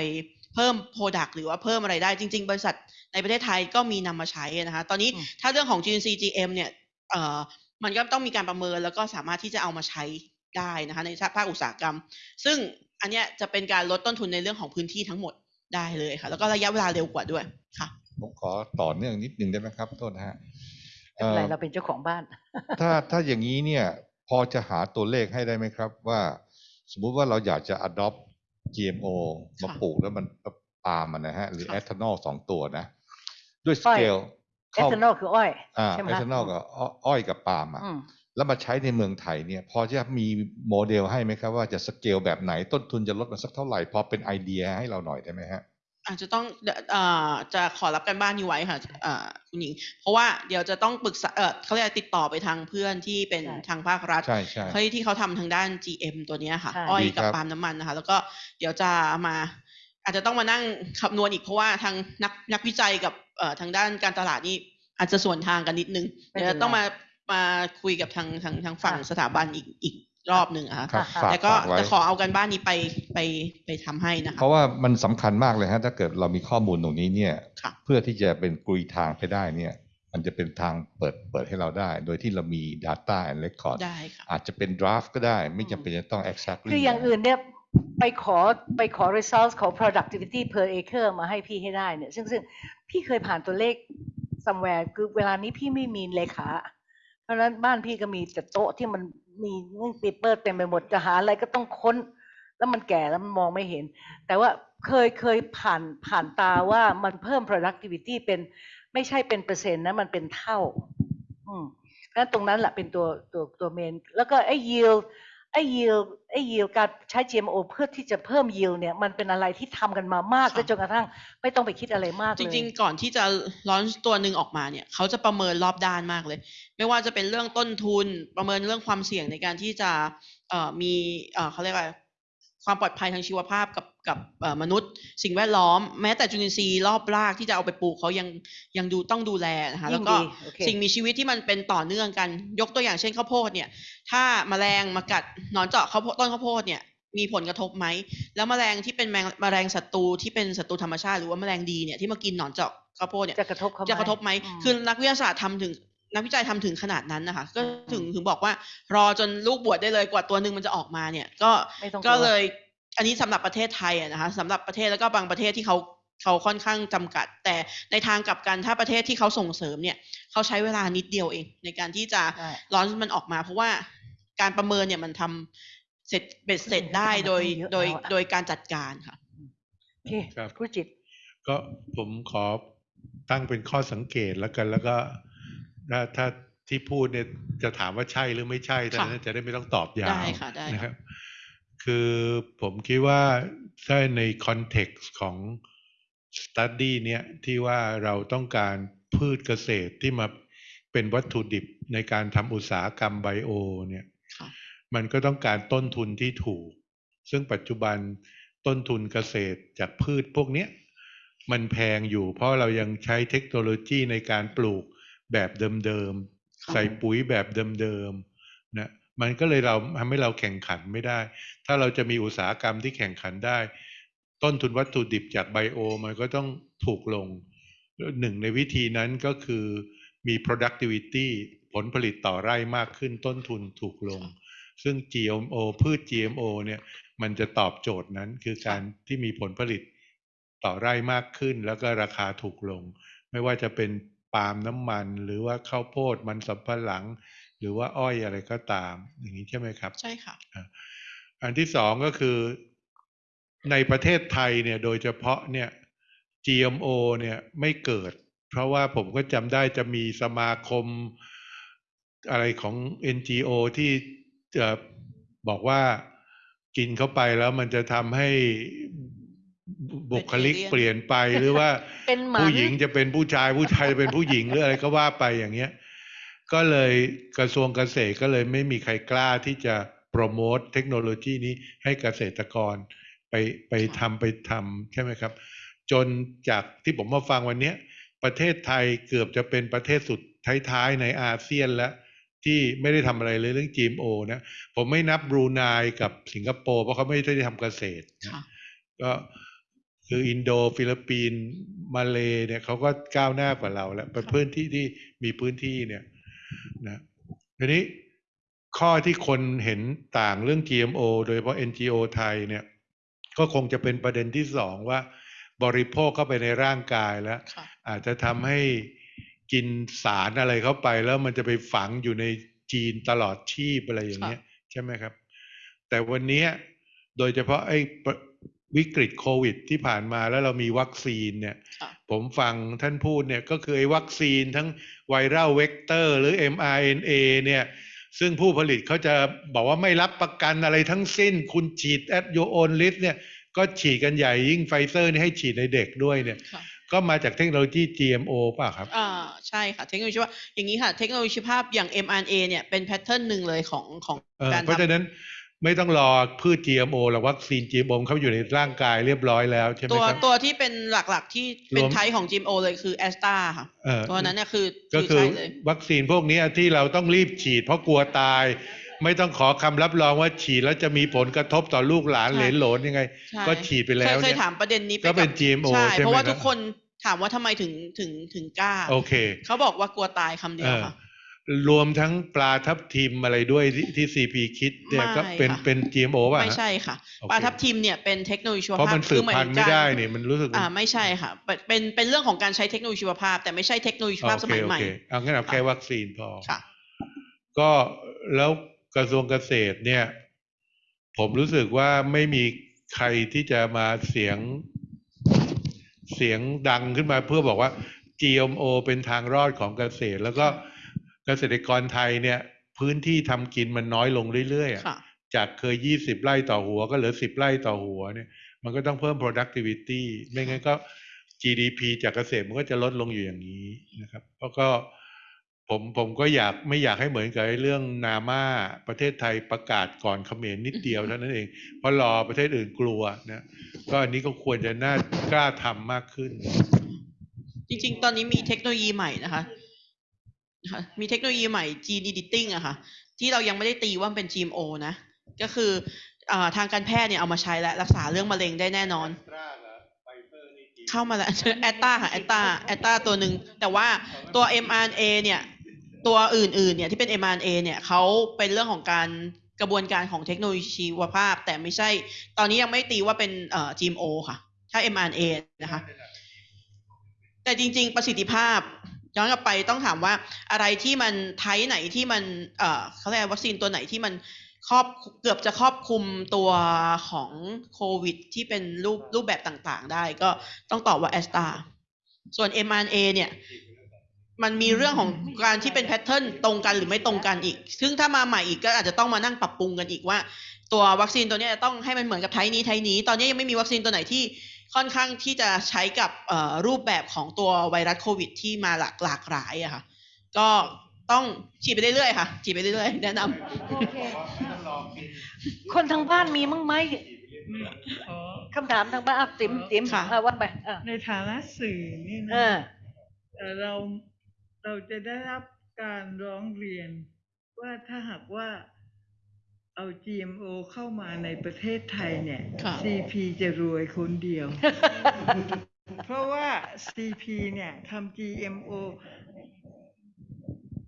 เพิ่ม product หรือว่าเพิ่มอะไรได้จริง ๆ บริษัทในประเทศไทยก็มีนำมาใช้นะคะ ตอนนี้อืมถ้าเรื่องของจุลินทรีย์ GM เนี่ยเอ่อ มันก็ต้องมีการประเมินแล้วก็สามารถที่จะเอามาใช้ได้นะคะในภาคอุตสาหกรรม ซึ่งอันเนี้ยจะเป็นการลดต้นทุนในเรื่องของพื้นที่ทั้งหมดได้เลยค่ะ แล้วก็ระยะเวลาเร็วกว่าด้วยค่ะ ผมขอต่อเนื่องนิดนึงได้ไหมครับโทษนะฮะไม่เป็นไรเอ่อเราเป็นเจ้าของบ้าน ถ้าถ้าอย่างนี้เนี่ยพอจะหาตัวเลขให้ได้ไหมครับ ว่า สมมุติว่าเราอยากจะ adopt GMO มาค่ะปลูกแล้วมันปาล์มอะนะฮะ หรือค่ะเอทานอลสองตัวนะ ด้วยอ้อย scale เอทานอลคืออ้อยอ่าใช่ไหมเอคะทานอลกับอ้ออ้อยกับปาล์มอะอืมแล้วมาใช้ในเมืองไทยเนี่ย พอจะมีโมเดลให้ไหมครับ ว่าจะสเกลแบบไหนต้นทุนจะลดมาสักเท่าไหร่ พอเป็นไอเดียให้เราหน่อยได้ไหมฮะอาจจะต้องเอ่อจะขอรับการบ้านนี้ไว้ค่ะเอ่อคุณหญิง เพราะว่าเดี๋ยวจะต้องปรึกษาเออเขาเรียกอะไรติดต่อไปทางเพื่อนที่เป็นใช่ทางภาครัฐใช่ใช่เพื่อที่เขาทำทางด้าน GM ตัวเนี้ยค่ะใช่อ้อยดีกับครับปาล์มน้ำมันนะคะ แล้วก็เดี๋ยวจะมา อาจจะต้องมานั่งคำนวณอีกเพราะว่าทางนักนักวิจัยกับเอ่อทางด้านการตลาดนี่อาจจะส่วนทางกันนิดนึงไม่เดี๋ยวเป็นไรต้องมามาคุยกับทางทางทางฝั่งค่ะสถาบันอีกอีกรอบหนึ่งอะค่ะครับค่ะฝากแต่ก็ฝากไว้จะขอเอากันบ้านนี้ไปไปไปทำให้นะคะ เพราะว่ามันสำคัญมากเลยฮะถ้าเกิดเรามีข้อมูลตรงนี้เนี่ยค่ะเพื่อที่จะเป็นกลุยทางไปได้เนี่ย มันจะเป็นทางเปิดเปิดให้เราได้ โดยที่เรามี Data and Record ได้ค่ะอาจจะเป็น draft ก็ได้ ไม่จำเป็นจะต้อง exactly คืออย่างอื่นเนี่ย ไปขอไปขอ results ของ productivity per acre มาให้พี่ให้ได้เนี่ย ซึ่งซึ่งพี่เคยผ่านตัวเลข somewhere คือเวลานี้พี่ไม่มีเลขา เพราะนั้นบ้านพี่ก็มีแต่โต๊ะที่มันมีเงื่อนปีเปอร์เต็มไปหมดจะหาอะไรก็ต้องค้น แล้วมันแก่แล้วมันมองไม่เห็น แต่ว่าเคยเคยผ่านผ่านตาว่ามันเพิ่ม productivity เป็นไม่ใช่เป็นเปอร์เซ็นต์นะ มันเป็นเท่า อืมนั้นตรงนั้นแหละเป็นตัวตัวตัวเมน แล้วก็ไอ้ yield ไอ้ yield ไอ้ yield การใช้ GMO เพื่อที่จะเพิ่ม yield เนี่ยมันเป็นอะไรที่ทำกันมามากค่ะและจนกระทั่งไม่ต้องไปคิดอะไรมากเลยจริง ๆ ก่อนที่จะร้อนตัวหนึ่งออกมาเนี่ยเขาจะประเมินรอบด้านมากเลย ไม่ว่าจะเป็นเรื่องต้นทุนประเมินเรื่องความเสี่ยงในการที่จะเอ่อมีเอ่อเขาเรียกว่า ความปลอดภัยทางชีวภาพกับกับเอ่อมนุษย์ สิ่งแวดล้อม แม้แต่จุลินทรีย์รอบรากที่จะเอาไปปลูกเขายังยังดูต้องดูแลนะคะแล้วก็ยิ่งดีโอเคสิ่งมีชีวิตที่มันเป็นต่อเนื่องกัน ยกตัวอย่างเช่นข้าวโพดเนี่ย ถ้าแมลงมากัดหนอนเจาะข้าวโพดต้นข้าวโพดเนี่ยมีผลกระทบไหม แล้วแมลงที่เป็นแมงแมลงศัตรูที่เป็นศัตรูธรรมชาติหรือว่าแมลงดีเนี่ยที่มากินหนอนเจาะข้าวโพดเนี่ยจะกระทบเขาไหมจะกระทบไหมอืมคือนักวิทยาศาสตร์ทำถึง นักวิจัยทำถึงขนาดนั้นนะคะ ก็อืมถึงถึงบอกว่ารอจนลูกบวชได้เลยกว่าตัวหนึ่งมันจะออกมาเนี่ย ก็ไม่ต้องก็กลัวเลย อันนี้สำหรับประเทศไทยอะนะคะสำหรับประเทศแล้วก็บางประเทศที่เขาเขาค่อนข้างจำกัด แต่ในทางกลับกันถ้าประเทศที่เขาส่งเสริมเนี่ยเขาใช้เวลานิดเดียวเอง ในการที่จะใช่ร้อนมันออกมา เพราะว่าการประเมินเนี่ยมันทำเสร็จเบ็ดเสร็จได้โดยเยอะโดยแล้วอะโดยการจัดการค่ะโอเคครับครูจิต ก็ผมขอตั้งเป็นข้อสังเกตแล้วกันแล้วก็ ถ้าถ้าที่พูดเนี่ยจะถามว่าใช่หรือไม่ใช่แต่ค่ะนั้นจะได้ไม่ต้องตอบยาวได้ค่ะได้ค่ะนะครับ คือผมคิดว่าถ้าในคอนเท็กซ์ของ study เนี่ยที่ว่าเราต้องการพืชเกษตรที่มาเป็นวัตถุดิบในการทำอุตสาหกรรมไบโอเนี่ยค่ะมันก็ต้องการต้นทุนที่ถูก ซึ่งปัจจุบันต้นทุนเกษตรจากพืชพวกเนี้ยมันแพงอยู่เพราะเรายังใช้เทคโนโลยีในการปลูก แบบเดิมค่ะๆใส่ปุ๋ยแบบเดิมๆนะมันก็เลยเราทำให้เราแข่งขันไม่ได้ ถ้าเราจะมีอุตสาหกรรมที่แข่งขันได้ ต้นทุนวัตถุดิบจากไบโอ มันก็ต้องถูกลงหนึ่งในวิธีนั้นก็คือมี productivity ผลผลิตต่อไร่มากขึ้นต้นทุนถูกลง ซึ่ง GMO พืช GMO เนี่ยมันจะตอบโจทย์นั้นคือการที่มีผลผลิตต่อไร่มากขึ้น แล้วก็ราคาถูกลง ไม่ว่าจะเป็น ปาล์มน้ำมัน หรือว่าข้าวโพดมันสำปะหลัง หรือว่าอ้อยอะไรก็ตาม อย่างนี้ใช่ไหมครับ ใช่ค่ะ อันที่สองก็คือในประเทศไทยเนี่ยโดยเฉพาะเนี่ย GMO เนี่ยไม่เกิด เพราะว่าผมก็จำได้จะมีสมาคมอะไรของ NGO ที่จะบอกว่ากินเข้าไปแล้วมันจะทำให้ บุคลิก Vegetarian เปลี่ยนไปหรือว่าเป็นหมันผู้หญิงจะเป็นผู้ชายผู้ชายจะเป็นผู้หญิงหรืออะไรก็ว่าไปอย่างเงี้ย ก็เลยกระทรวงเกษตรก็เลยไม่มีใครกล้าที่จะโปรโมทเทคโนโลยีนี้ให้เกษตรกรไปไปทำไปทำใช่ไหมครับ จนจากที่ผมมาฟังวันเนี้ยประเทศไทยเกือบจะเป็นประเทศสุดท้ายๆในอาเซียนแล้ว ที่ไม่ได้ทำอะไรเลยเรื่อง GMO นะผมไม่นับบรูไนกับสิงคโปร์เพราะเขาไม่ได้ทำเกษตรค่ะก็ คืออินโดฟิลิปปินส์มาเลเนี่ยเขาก็ก้าวหน้ากว่าเราแล้วเป็นค่ะพื้นที่ที่มีพื้นที่เนี่ยนะทีนี้ข้อที่คนเห็นต่างเรื่อง GMO โดยเฉพาะ NGO ไทยเนี่ยก็คงจะเป็นประเด็นที่สองว่า บริโภคเข้าไปในร่างกายแล้วค่ะอาจจะทำให้กินสารอะไรเข้าไปแล้วมันจะไปฝังอยู่ในจีนตลอดชีพอะไรอย่างเงี้ยใช่ไหมครับ แต่วันเนี้ยโดยเฉพาะไอ้ปะ วิกฤตโควิดที่ผ่านมาแล้วเรามีวัคซีนเนี่ยค่ะผมฟังท่านพูดเนี่ยก็คือไอ้วัคซีนทั้ง viral vector หรือ mRNA เนี่ยซึ่งผู้ผลิตเขาจะบอกว่าไม่รับประกันอะไรทั้งสิ้น คุณฉีด at your own risk เนี่ยก็ฉีดกันใหญ่ยิ่งไฟเซอร์นี่ให้ฉีดในเด็กด้วยเนี่ยค่ะก็มาจากเทคโนโลยี GMO ป่ะครับ อ่า ใช่ค่ะ เทคโนโลยีชีวภาพอย่างนี้ค่ะ เทคโนโลยีชีวภาพอย่าง mRNA เนี่ยเป็น pattern หนึ่งเลยของของเออการเพราะฉะทำนั้น ไม่ต้องรอพืช GMO หรือวัคซีน GMO เขาอยู่ในร่างกายเรียบร้อยแล้วใช่ไหมตัวครับ ตัวที่เป็นหลักๆ ที่เป็นรวมไทยของ GMO เลยคือแอสตราค่ะเออ ตัวนั้นเนี่ยคือก็คือใช่เลยวัคซีนพวกเนี้ยที่เราต้องรีบฉีดเพราะกลัวตาย ไม่ต้องขอคำรับรองว่าฉีดแล้วจะมีผลกระทบต่อลูกหลานเหลนโหลนยังไง ใช่ก็ฉีดไปแล้วเคยเคเนี่ยยถามประเด็นนี้ไปก็เป็นบ GMO ใช่ ใช่ไหมเพราะว่าครับ ทุกคนถามว่าทำไมถึงถึงถึงกล้า โอเค เขาบอกว่ากลัวตายคำเดียวเออค่ะ รวมทั้งปลาทับทิมอะไรด้วยที่ที่ CP คิดเนี่ยไม่ก็เป็นค่ะเป็น GMO ป่ะฮะไม่ใช่ค่ะโอเคปลาทับทิมเนี่ยเป็นเทคโนโลยีชีวเพราะภาพมันสืบหายพันถึธุ์งไม่การได้เนี่ยมันรู้สึกอ่าไม่ใช่ค่ะเป็นเป็นเป็นเรื่องของการใช้เทคโนโลยีชีวภาพ แต่ไม่ใช่เทคโนโลยีชีวภาพสมัยใหม่โอเคโอเคเอางั้นเอาแค่วัคซีนพอค่ะ ก็แล้วกระทรวงเกษตรเนี่ย ผมรู้สึกว่าไม่มีใครที่จะมาเสียงเสียงดังขึ้นมาเพื่อบอกว่า GMO เป็นทางรอดของเกษตรแล้วก็ เกษตรกรไทยเนี่ยพื้นที่ทำกินมันน้อยลงเรื่อยๆอะค่ะจากเคย20ไร่ต่อหัวก็เหลือ10ไร่ต่อหัวเนี่ยมันก็ต้องเพิ่ม productivity ไม่งั้นก็ GDP จากเกษตรมันก็จะลดลงอยู่อย่างนี้นะครับ แล้วก็ผมผมก็อยากไม่อยากให้เหมือนกับไอ้เรื่องนาม่าประเทศไทยประกาศก่อนเขมรนิดเดียวเท่านั้นเอง เพราะรอประเทศอื่นกลัวนะก็อันนี้ก็ควรจะน่ากล้าทำมากขึ้น จริง ๆ ตอนนี้มีเทคโนโลยีใหม่นะคะนะ คะมีเทคโนโลยีใหม่ gene editing อะค่ะ ที่เรายังไม่ได้ตีว่ามันเป็น GMO นะ ก็คืออทางการแพทย์เนี่ยเอามาใช้และรักษาเรื่องมะเร็งได้แน่นอน เข้ามาแล้วแอตตาค่ะแอตตาแอตตาตัวหนึ่งแต่ว่าตัว mRNA เนี่ย ตัวอื่นๆเนี่ยที่เป็น mRNA เนี่ยเขาเป็นเรื่องของการกระบวนการของเทคโนโลยีชีวภาพ แต่ไม่ใช่ ตอนนี้ยังไม่ตีว่าเป็นเอ่อ GMO ค่ะ ถ้า mRNA นะคะ แต่จริง ๆ ประสิทธิภาพ ย้อนกลับไปต้องถามว่าอะไรที่มันไทป์ไหนที่มันเอ่อเขาเรียกวัคซีนตัวไหนที่มันครอบเกือบจะครอบคลุมตัวของโควิด ที่เป็นรูปรูปแบบต่างๆ ได้ก็ต้องตอบว่าแอสตาส่วน mRNA เนี่ย มันมีเรื่องของการที่เป็นแพทเทิร์นตรงกันหรือไม่ตรงกันอีก ซึ่งถ้ามาใหม่อีกก็อาจจะต้องมานั่งปรับปรุงกันอีกว่า ตัววัคซีนตัวนี้จะต้องให้มันเหมือนกับไทป์นี้ไทป์นี้ ตอนนี้ยังไม่มีวัคซีนตัวไหนที่ ค่อนข้างที่จะใช้กับเอ่อรูปแบบของตัวไวรัสโควิด ที่มาหลากหลากหลายอะค่ะ ก็ต้องฉีดไปเรื่อยๆค่ะ ฉีดไปเรื่อยๆ แนะนำโอเคคนทางบ้านมีมั้งไหมขอคำถามทางบ้านอะติ๋มติ๋มค่ะอะว่าไปอะในฐานะสื่อนี่เอนะอเอ่อเราเราจะได้รับการร้องเรียนว่าถ้าหากว่า เอา GMO เข้ามาในประเทศไทยเนี่ย ค่ะ CP จะรวยคนเดียว เพราะว่า CP เนี่ยทำ GMO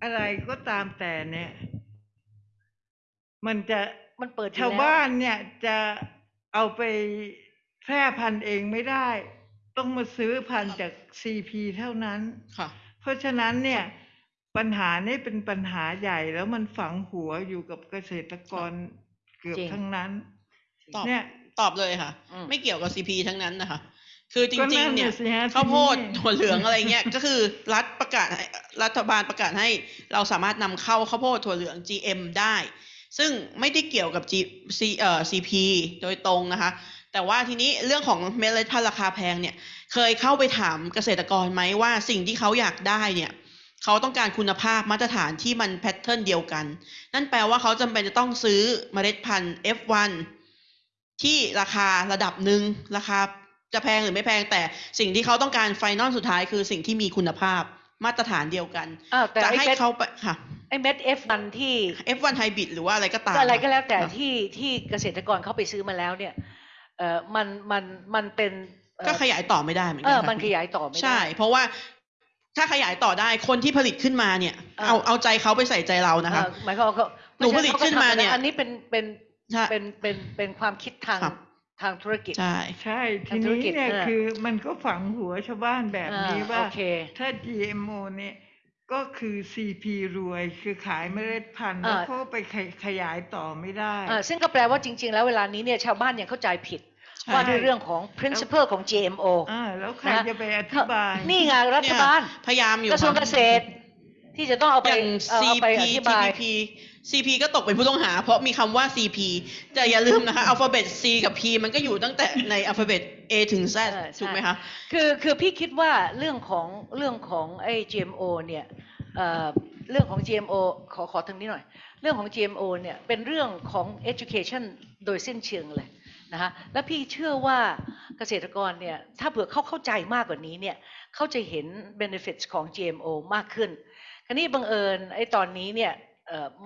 อะไรก็ตามแต่เนี่ย มันจะมันเปิดอยู่ชาวแล้วบ้านเนี่ยจะเอาไปแพร่พันธุ์เองไม่ได้ ต้องมาซื้อพันธุ์จาก CP เท่านั้น ค่ะ เพราะฉะนั้นเนี่ย ปัญหานี่เป็นปัญหาใหญ่แล้วมันฝังหัวอยู่กับเกษตรกรเกือบจริง ทั้งนั้น ตอบเนี่ยตอบเลยค่ะ อืม ไม่เกี่ยวกับ CP ทั้งนั้นนะคะ คือจก็ริงนั่ๆนเนี่ยน่ะสิฮะข้าวโพดทีนี้ถั่วเหลืองอะไรเงี้ย ก็คือรัฐประกาศให้รัฐบาลประกาศให้เราสามารถนำเข้าข้าวโพดถั่วเหลือง GM ได้ ซึ่งไม่ได้เกี่ยวกับ G C เอ่อ CP โดยตรงนะคะ แต่ว่าทีนี้เรื่องของเมล็ดพันธุ์ราคาแพงเนี่ย เคยเข้าไปถามเกษตรกรไหมว่าสิ่งที่เขาอยากได้เนี่ย เขาต้องการคุณภาพมาตรฐานที่มันแพทเทิร์นเดียวกัน นั่นแปลว่าเขาจำเป็นจะต้องซื้อเมล็ดพันธุ์ F1 ที่ราคาระดับหนึ่งราคาจะแพงหรือไม่แพงแต่สิ่งที่เขาต้องการไฟนอลสุดท้ายคือสิ่งที่มีคุณภาพมาตรฐานเดียวกันอ้าวแต่จะไอ้ให้เม็ดเขาไปค่ะไอ้เม็ดเอฟมันที่ F1 Hybrid หรือว่าอะไรก็ตามก็อะไรก็แล้วแต่ค่ะที่ที่เกษตรกรเขาไปซื้อมาแล้วเนี่ยเออมันมันมันเป็นเอ่อก็ขยายต่อไม่ได้เหมือนเอกัอค่ะมันขยายต่อไม่ได้ใช่ เพราะว่า ถ้าขยายต่อได้คนที่ผลิตขึ้นมาเนี่ยอ่าเอาเอาใจเขาไปใส่ใจเรานะคะเออหมายความว่าเขาหนูผลิตขึ้นมาเนี่ยอันนี้เป็นเป็นใช่เป็นเป็นเป็นความคิดทางครับทางธุรกิจ ใช่ใช่ทีทางธุรนี้กิจเนี่ยเออคือมันก็ฝังหัวชาวบ้านแบบนี้อ่าว่าโอเคถ้า GMO เนี่ยก็คือ CP รวยคือขายเมล็ดพันธุ์อ่าแล้วเขาไปขยขยายต่อไม่ได้อ่าซึ่งก็แปลว่าจริง ๆ แล้วเวลานี้เนี่ยชาวบ้านยังเข้าใจผิดใช่ ว่าด้วยเรื่องของ principle ของ GMO อ่าแล้วใครนะจะไปอธิบาย นี่ไงรัฐบาลพยายามอยู่กระทรวงค่เกษตร ที่จะต้องเอาไปอย่างเอาเอา CP ไปอธิบาย TPP CP ก็ตกเป็นผู้ต้องหา เพราะมีคำว่า CP แต่อย่าลืมนะคะอัลฟาเบต C กับ P มันก็อยู่ตั้งแต่ในอัลฟาเบต A ถึง Z เออใช่ถูกไหมคะ คือคือพี่คิดว่าเรื่องของเรื่องของไอ้ GMO เนี่ยเอ่อเรื่องของ GMO ขอขอทางนี้หน่อย เรื่องของ GMO เนี่ยเป็นเรื่องของ education โดยสิ้นเชิงเลย นะคะและพี่เชื่อว่าเกษตรกรเนี่ยถ้าเผื่อเขาเข้าใจมากกว่านี้เนี่ยเขาจะเห็น benefits ของ GMO มากขึ้นคราวนี้บังเอิญไอ้ตอนนี้เนี่ย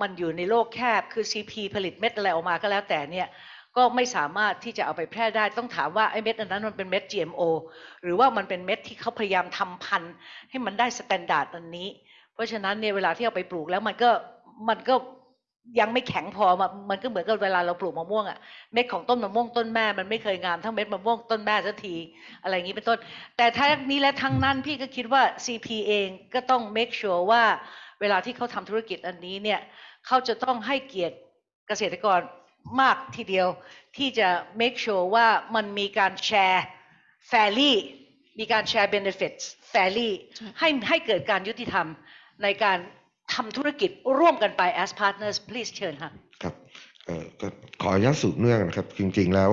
มันอยู่ในโลกแคบคือ CP ผลิตเม็ดอะไรออกมาก็แล้วแต่เนี่ยก็ไม่สามารถที่จะเอาไปแพร่ได้ต้องถามว่าไอ้เม็ดอันนั้นมันเป็นเม็ด GMO หรือว่ามันเป็นเม็ดที่เขาพยายามทำพันธุ์ให้มันได้ standard อันนี้ เพราะฉะนั้นเนี่ยเวลาที่เอาไปปลูกแล้วมันก็มันก็ ยังไม่แข็งพอมันมันก็เหมือนกับเวลาเราปลูกมะม่วงอะเม็ดของต้นมะม่วงต้นแม่มันไม่เคยงามเท่าเม็ดมะม่วงต้นแม่สักทีอะไรอย่างนี้เป็นต้น แต่ทั้งนี้และทั้งนั้นพี่ก็คิดว่า CP เองก็ต้อง make sure ว่าเวลาที่เขาทำธุรกิจอันนี้เนี่ยเขาจะต้องให้เกียรติเกษตรกรมากทีเดียว ที่จะ make sure ว่ามันมีการแชร์ fairly มีการแชร์ benefits fairly ใช่ให้ให้เกิดการยุติธรรมในการ ทำธุรกิจร่วมกันไป as partners please เชิญค่ะครับเอ่อก็ขออนุญาตสืบเนื่องนะครับ จริงๆแล้ว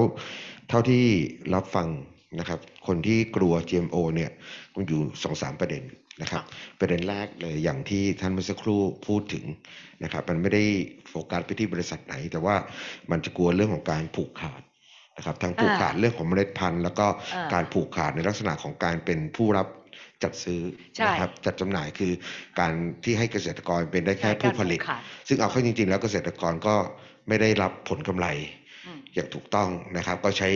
เท่าที่รับฟังนะครับ คนที่กลัว GMO เนี่ยมันอยู่สองสามประเด็นนะครับ ประเด็นแรกเลยอย่างที่ท่านเมื่อสักครู่พูดถึงนะครับ มันไม่ได้โฟกัสไปที่บริษัทไหน แต่ว่ามันจะกลัวเรื่องของการผูกขาดนะครับทั้งผูกขาดเรื่องของเมล็ดพันธุ์ แล้วก็อ่าการผูกขาดในลักษณะของการเป็นผู้รับ จัดซื้อใช่นะครับจัดจำหน่ายคือการที่ให้เกษตรกรเป็นได้แค่ใช่ผู้ผลิตการผูกขาดซึ่งเอาเข้าจริง ๆ แล้วเกษตรกรก็ไม่ได้รับผลกำไรอืมอย่างถูกต้องนะครับ ก็ใช้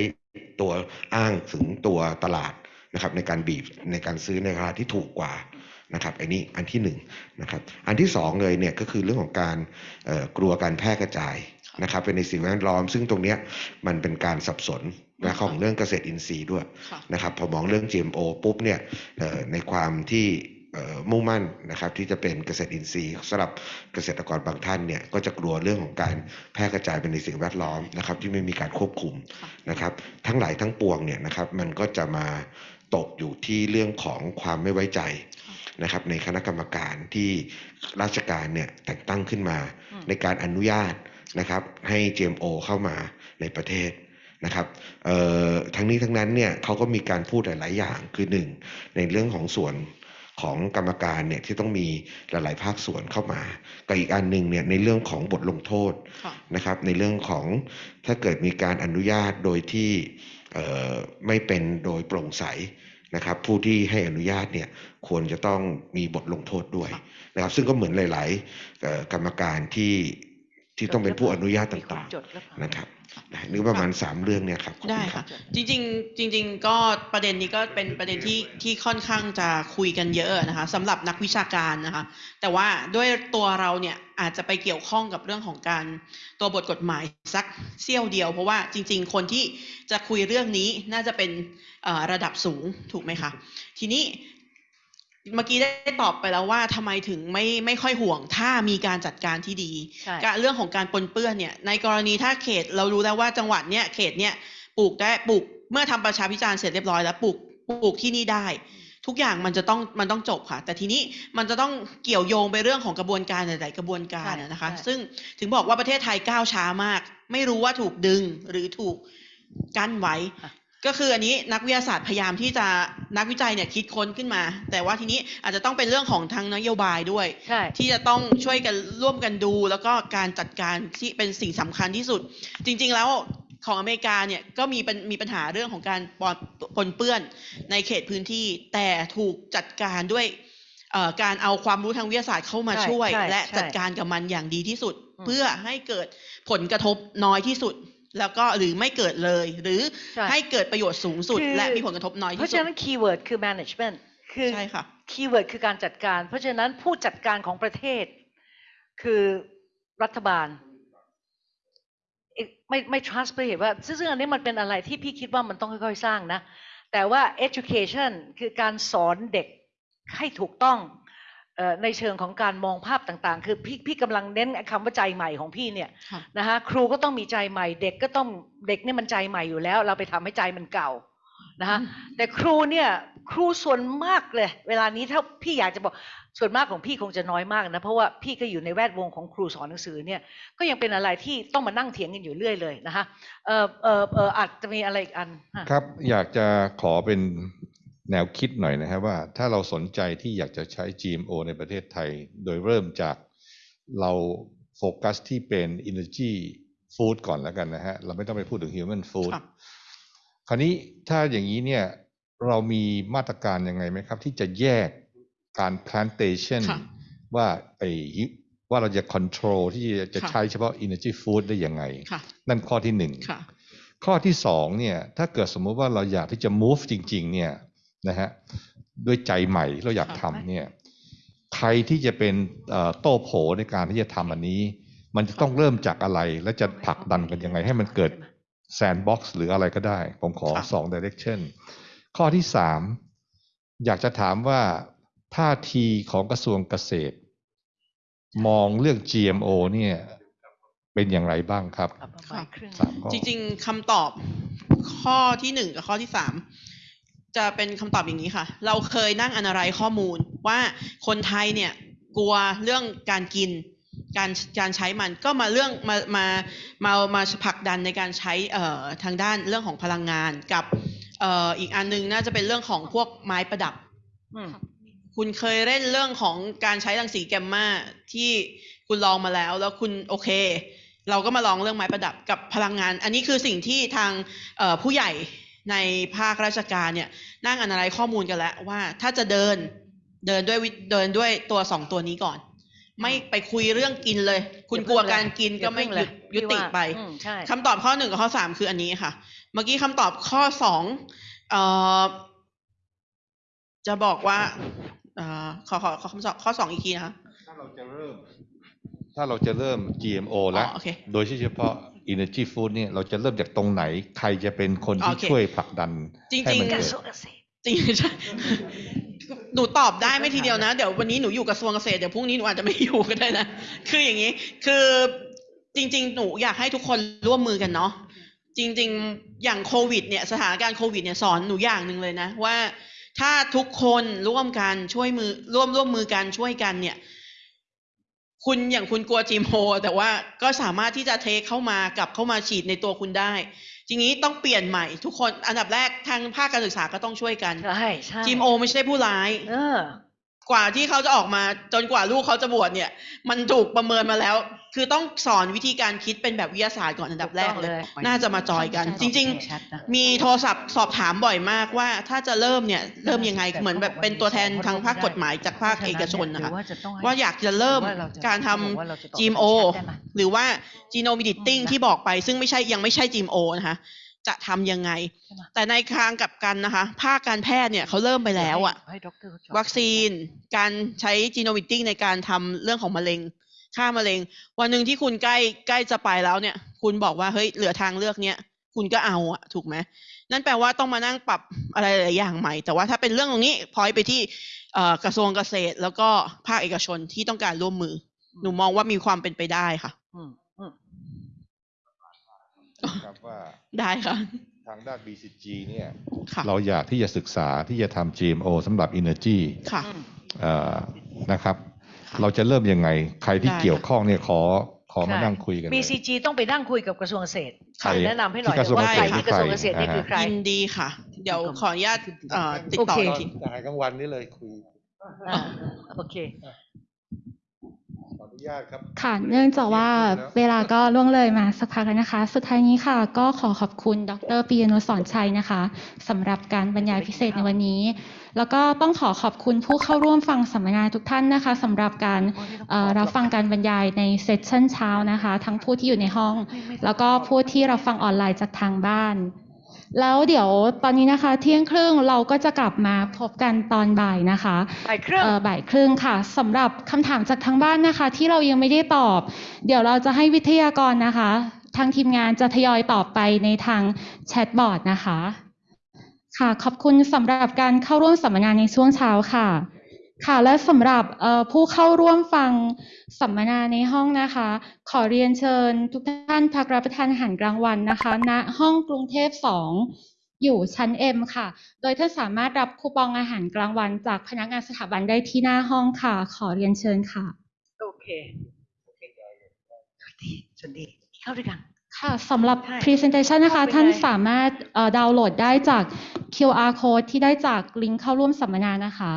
ตัวอ้างถึงตัวตลาดนะครับในการบีบในการซื้อในราคาที่ถูกกว่านะครับอันนี้อันที่หนึ่งนะครับอันที่สองเลยเนี่ยก็คือเรื่องของการเอ่อกลัวการแพร่กระจายนะครับเป็นในสิ่งแวดล้อม ซึ่งตรงเนี้ยมันเป็นการสับสน นะของเรื่องเกษตรอินทรีย์ด้วยค่ะนะครับพอมองเรื่อง GMO ปุ๊บเนี่ยเอ่อในความที่เอ่อมุ่งมั่นนะครับที่จะเป็นเกษตรอินทรีย์สำหรับเกษตรกรบางท่านเนี่ยก็จะกลัวเรื่องของการแพร่กระจายเป็นในสิ่งแวดล้อมนะครับที่ไม่มีการควบคุมค่ะนะครับทั้งหลายทั้งปวงเนี่ยนะครับมันก็จะมาตกอยู่ที่เรื่องของความไม่ไว้ใจนะครับในคณะกรรมการที่ราชการเนี่ยแต่งตั้งขึ้นมาอืมในการอนุญาตนะครับให้ GMO เข้ามาในประเทศ นะครับเอ่อทั้งนี้ทั้งนั้นเนี่ยเขาก็มีการพูดหลาย ๆ อย่างคือหนึ่งในเรื่องของส่วนของกรรมการเนี่ยที่ต้องมีหลาย ๆ ภาคส่วนเข้ามากับอีกอันหนึ่งเนี่ยในเรื่องของบทลงโทษค่ะนะครับ ในเรื่องของถ้าเกิดมีการอนุญาตโดยที่เอ่อไม่เป็นโดยโปร่งใสนะครับ ผู้ที่ให้อนุญาตเนี่ยควรจะต้องมีบทลงโทษด้วยค่ะนะครับ ซึ่งก็เหมือนหลายๆเอ่อกรรมการที่ที่ต้องเป็นผู้อนุญาตมีคนต่างจดแล้วๆนะครับ นะนึกประมาณสามเรื่องเนี่ยครับขอบได้ณรัค่ะบจริงๆจริง ๆ ก็ประเด็นนี้ก็เป็นประเด็นที่ที่ค่อนข้างจะคุยกันเยอะนะคะสำหรับนักวิชาการนะคะ แต่ว่าด้วยตัวเราเนี่ยอาจจะไปเกี่ยวข้องกับเรื่องของการตัวบทกฎหมายสักเสี้ยวเดียว เพราะว่าจริง ๆ คนที่จะคุยเรื่องนี้น่าจะเป็นเอ่อระดับสูงถูกไหมคะทีนี้ เมื่อกี้ได้ตอบไปแล้วว่าทำไมถึงไม่ไม่ค่อยห่วง ถ้ามีการจัดการที่ดีใช่การเรื่องของการปนเปื้อนเนี่ย ในกรณีถ้าเขตเรารู้แล้วว่าจังหวัดเนี้ยเขตเนี้ยปลูกได้ปลูกเมื่อทำประชาพิจารณ์เสร็จเรียบร้อยแล้วปลูกปลูกที่นี่ได้ ทุกอย่างมันจะต้องมันต้องจบค่ะ แต่ทีนี้มันจะต้องเกี่ยวโยงไปเรื่องของกระบวนการหลาย ๆ กระบวนการใช่อะนะคะใช่ซึ่งถึงบอกว่าประเทศไทยก้าวช้ามาก ไม่รู้ว่าถูกดึงหรือถูกกั้นไว้ ก็คืออันนี้นักวิทยาศาสตร์พยายามที่จะนักวิจัยเนี่ยคิดค้นขึ้นมา แต่ว่าทีนี้อาจจะต้องเป็นเรื่องของทางนโยบายด้วยใช่ที่จะต้องช่วยกันร่วมกันดู แล้วก็การจัดการที่เป็นสิ่งสำคัญที่สุด จริง ๆ แล้วของอเมริกาเนี่ยก็มีเป็นมีปัญหาเรื่องของการปนปนเปื้อนในเขตพื้นที่ แต่ถูกจัดการด้วยเอ่อการเอาความรู้ทางวิทยาศาสตร์เข้ามาใช่ช่วยใช่และใช่จัดการกับมันอย่างดีที่สุดอืมเพื่อให้เกิดผลกระทบน้อยที่สุด แล้วก็หรือไม่เกิดเลย หรือใช่ให้เกิดประโยชน์สูงสุดคือและมีผลกระทบน้อยเพที่ราะฉะนั้น keyword คือ management คือใช่ค่ะ keyword คือการจัดการ เพราะฉะนั้นผู้จัดการของประเทศ คือรัฐบาลเอ๊ะไม่ไม่ trust ไปเห็นว่าซึ่งซึ่งอันนี้มันเป็นอะไรที่พี่คิดว่ามันต้องค่อยๆ สร้างนะ แต่ว่า education คือการสอนเด็กให้ถูกต้องเอ่อ ในเชิงของการมองภาพต่างๆ คือพี่พี่กำลังเน้นคำว่าใจใหม่ของพี่เนี่ยค่ะนะคะครูก็ต้องมีใจใหม่ เด็กก็ต้องเด็กเนี่ยมันใจใหม่อยู่แล้ว เราไปทำให้ใจมันเก่านะคะแต่ครูเนี่ยครูส่วนมากเลย เวลานี้ถ้าพี่อยากจะบอกส่วนมากของพี่คงจะน้อยมากนะเพราะว่าพี่ก็อยู่ในแวดวงของครูสอนหนังสือเนี่ยก็ยังเป็นอะไรที่ต้องมานั่งเถียงกันอยู่เรื่อยเลยนะคะเออเออเอออาจจะมีอะไรอีกอันฮะครับอยากจะขอเป็น แนวคิดหน่อยนะครับว่าถ้าเราสนใจที่อยากจะใช้ GMO ในประเทศไทย โดยเริ่มจากเราโฟกัสที่เป็น energy food ก่อนแล้วกันนะฮะ เราไม่ต้องไปพูดถึง human food ครับคราวนี้ถ้าอย่างนี้เนี่ยเรามีมาตรการยังไงไหมครับ ที่จะแยกการ plantation ค่ะว่าไอ้ว่าเราจะ control ที่จะค่ะใช้เฉพาะ energy food ได้ยังไงค่ะนั่นข้อที่หนึ่งค่ะข้อที่สองเนี่ยถ้าเกิดสมมุติว่าเราอยากที่จะ move จริง ๆ เนี่ย นะฮะด้วยใจใหม่ที่เราอยากครับทำเนี่ยใครที่จะเป็นเอ่อโต้โผในการที่จะทำอันนี้ มันจะต้องเริ่มจากอะไร และจะผลักดันกันยังไง ให้มันเกิด sandbox หรืออะไรก็ได้ ผมขอครับสอง direction ข้อที่สามอยากจะถามว่าท่าทีของกระทรวงเกษตร มองเรื่อง GMO เนี่ยเป็นอย่างไรบ้างครับเอาประมาณครึ่งสามข้อจริง ๆคำตอบข้อที่หนึ่งกับข้อที่สาม จะเป็นคำตอบอย่างนี้ค่ะ เราเคยนั่งอนาลัยข้อมูลว่าคนไทยเนี่ยกลัวเรื่องการกินการการใช้มันก็มาเรื่องมามามามาผลักดันในการใช้เอ่อทางด้านเรื่องของพลังงานกับเอ่ออีกอันนึงน่าจะเป็นเรื่องของพวกไม้ประดับอืมคุณเคยเล่นเรื่องของการใช้รังสีแกมมาที่คุณลองมาแล้ว แล้วคุณโอเค เราก็มาลองเรื่องไม้ประดับกับพลังงาน อันนี้คือสิ่งที่ทางเอ่อผู้ใหญ่ ในภาคราชการเนี่ยนั่งอนาลัยข้อมูลกันแล้วว่าถ้าจะเดินเดินด้วยวิเดินด้วยตัวสองตัวนี้ก่อน ไม่ไปคุยเรื่องกินเลย คุณกลัวการกินก็ไม่หยุดยุติไปอืมใช่คำตอบข้อหนึ่งกับข้อสามคืออันนี้ค่ะ เมื่อกี้คำตอบข้อสองเอ่อจะบอกว่าเอ่อขอขอขอคำตอบข้อสองอีกทีนะคะถ้าเราจะเริ่ม ถ้าเราจะเริ่ม GMO แล้วอ๋อโอเคโดยเฉพาะ Energy Food เนี่ยเราจะเริ่มจากตรงไหน ใครจะเป็นคนที่โอเคช่วยผลักดันจริงๆให้มันกเกิระดทรวงเกษตรจริงใช่หนูตอบได้ไม่ทีเดียวนะ เดี๋ยววันนี้หนูอยู่กระทรวงเกษตรเดี๋ยวพรุ่งนี้หนูอาจจะไม่อยู่ก็ได้นะคืออย่างนี้ คือจริง ๆ หนูอยากให้ทุกคนร่วมมือกันเนาะจริง ๆ อย่างโควิดเนี่ยสถานการณ์โควิดเนี่ยสอนหนูอย่างหนึ่งเลยนะว่าถ้าทุกคนร่วมกันช่วยมือร่วมร่วมมือกันช่วยกันเนี่ย คุณอย่างคุณกลัวจีมโฮแต่ว่าก็สามารถที่จะเทคเข้ามากลับเข้ามาฉีดในตัวคุณได้ ทีนี้ต้องเปลี่ยนใหม่ทุกคนอันดับแรกทางภาคการศึกษาก็ต้องช่วยกันใช่ใช่จีมโอไม่ใช่ผู้ร้าย เออ กว่าที่เขาจะออกมาจนกว่าลูกเขาจะบวชเนี่ย มันถูกประเมินมาแล้ว คือต้องสอนวิธีการคิดเป็นแบบวิทยาศาสตร์ก่อนอันดับแรกเลยถูกต้องเลยน่าจะมาจอยกัน จริงชัดนะๆมีโทรศัพท์สอบถามบ่อยมากว่า ถ้าจะเริ่มเนี่ยเริ่มยังไงเหมือนแบบเป็นตัวแทนทางภาคกฎหมายจากภาคเอกชนนะคะหรือว่าจะต้องให้ว่าอยากจะเริ่มหรือว่าเราจะการทบอกว่าเราจะตอบำ GMO ได้ไหมหรือว่า genome editing อืมนะที่บอกไป ซึ่งไม่ใช่ยังไม่ใช่ GMO นะคะ จะทำยังไงใช่ไหมแต่ในทางกลับกันนะคะ ภาคการแพทย์เนี่ยเขาเริ่มไปแล้วอะให้ด็อกเตอร์เขาจอดวัคซีน การใช้ genome editing ในการทำเรื่องของมะเร็งฆ่ามะเร็ง วันหนึ่งที่คุณใกล้ใกล้จะไปแล้วเนี่ย คุณบอกว่าเฮ้ยเหลือทางเลือกเนี้ยคุณก็เอาอะถูกไหมนั่นแปลว่าต้องมานั่งปรับอะไรหลายๆอย่างใหม่ แต่ว่าถ้าเป็นเรื่องตรงนี้พอยไปที่เอ่อกระทรวงเกษตร แล้วก็ภาคเอกชนที่ต้องการร่วมมือ หนูมองว่ามีความเป็นไปได้ค่ะ อืมอืมครับว่า ได้ค่ะ ทางด้าน BCG เนี่ยค่ะเราอยากที่จะศึกษาที่จะทำ GMO สำหรับ Energy ค่ะอืมเอ่อนะครับค่ะเราจะเริ่มยังไง ใครที่ได้เกี่ยวข้องเนี่ยขอขอมาใช่นั่งคุยกันเลย BCG ต้องไปนั่งคุยกับกระทรวงเกษตรใครแนะนำให้หน่อยที่กระทรวงว่าใครเกษตรที่กระทรวงเกษตรนี่คือใคร ยินดีค่ะ เดี๋ยวขออนุญาตเอ่อติดต่อโอเค อีกทีจ่ายกลางวันนี่เลยคุย อ่าโอเคขออนุญาต ครับค่ะเนื่องจากว่าเวลาก็ล่วงเลยมาสักพักแล้วนะคะ สุดท้ายนี้ค่ะ ก็ขอขอบคุณดรปียนุชสอนชัยนะคะสำหรับการบรรยายพิเศษในวันนี้ แล้วก็ต้องขอขอบคุณผู้เข้าร่วมฟังสัมมนาทุกท่านนะคะสำหรับการเอ่อรับฟังการบรรยายในเซสชั่นเช้านะคะ ทั้งผู้ที่อยู่ในห้อง แล้วก็ผู้ที่รับฟังออนไลน์จากทางบ้าน แล้วเดี๋ยวตอนนี้นะคะ เที่ยงครึ่งเราก็จะกลับมาพบกันตอนบ่ายนะคะบ่ายครึ่งเอ่อบ่ายครึ่งค่ะสำหรับคำถามจากทางบ้านนะคะ ที่เรายังไม่ได้ตอบ เดี๋ยวเราจะให้วิทยากรนะคะ ทางทีมงานจะทยอยตอบไปในทางแชทบอร์ดนะคะ ค่ะขอบคุณสำหรับการเข้าร่วมสัมมนาในช่วงเช้าค่ะ ค่ะและสำหรับเอ่อผู้เข้าร่วมฟังสัมมนาในห้องนะคะ ขอเรียนเชิญทุกท่านพักรับประทานอาหารกลางวันนะคะณห้องกรุงเทพ 2 อยู่ชั้น M ค่ะ โดยท่านสามารถรับคูปองอาหารกลางวัน จากพนักงานสถาบันได้ที่หน้าห้องค่ะ ขอเรียนเชิญค่ะ โอเคโอเคดีสวัสดีเข้าด้วยกันค่ะสำหรับใช่ Presentation นะคะเข้าไปท่านได้สามารถเอ่อดาวน์โหลดได้จาก QR code ที่ได้จากลิงก์เข้าร่วมสัมมนานะคะ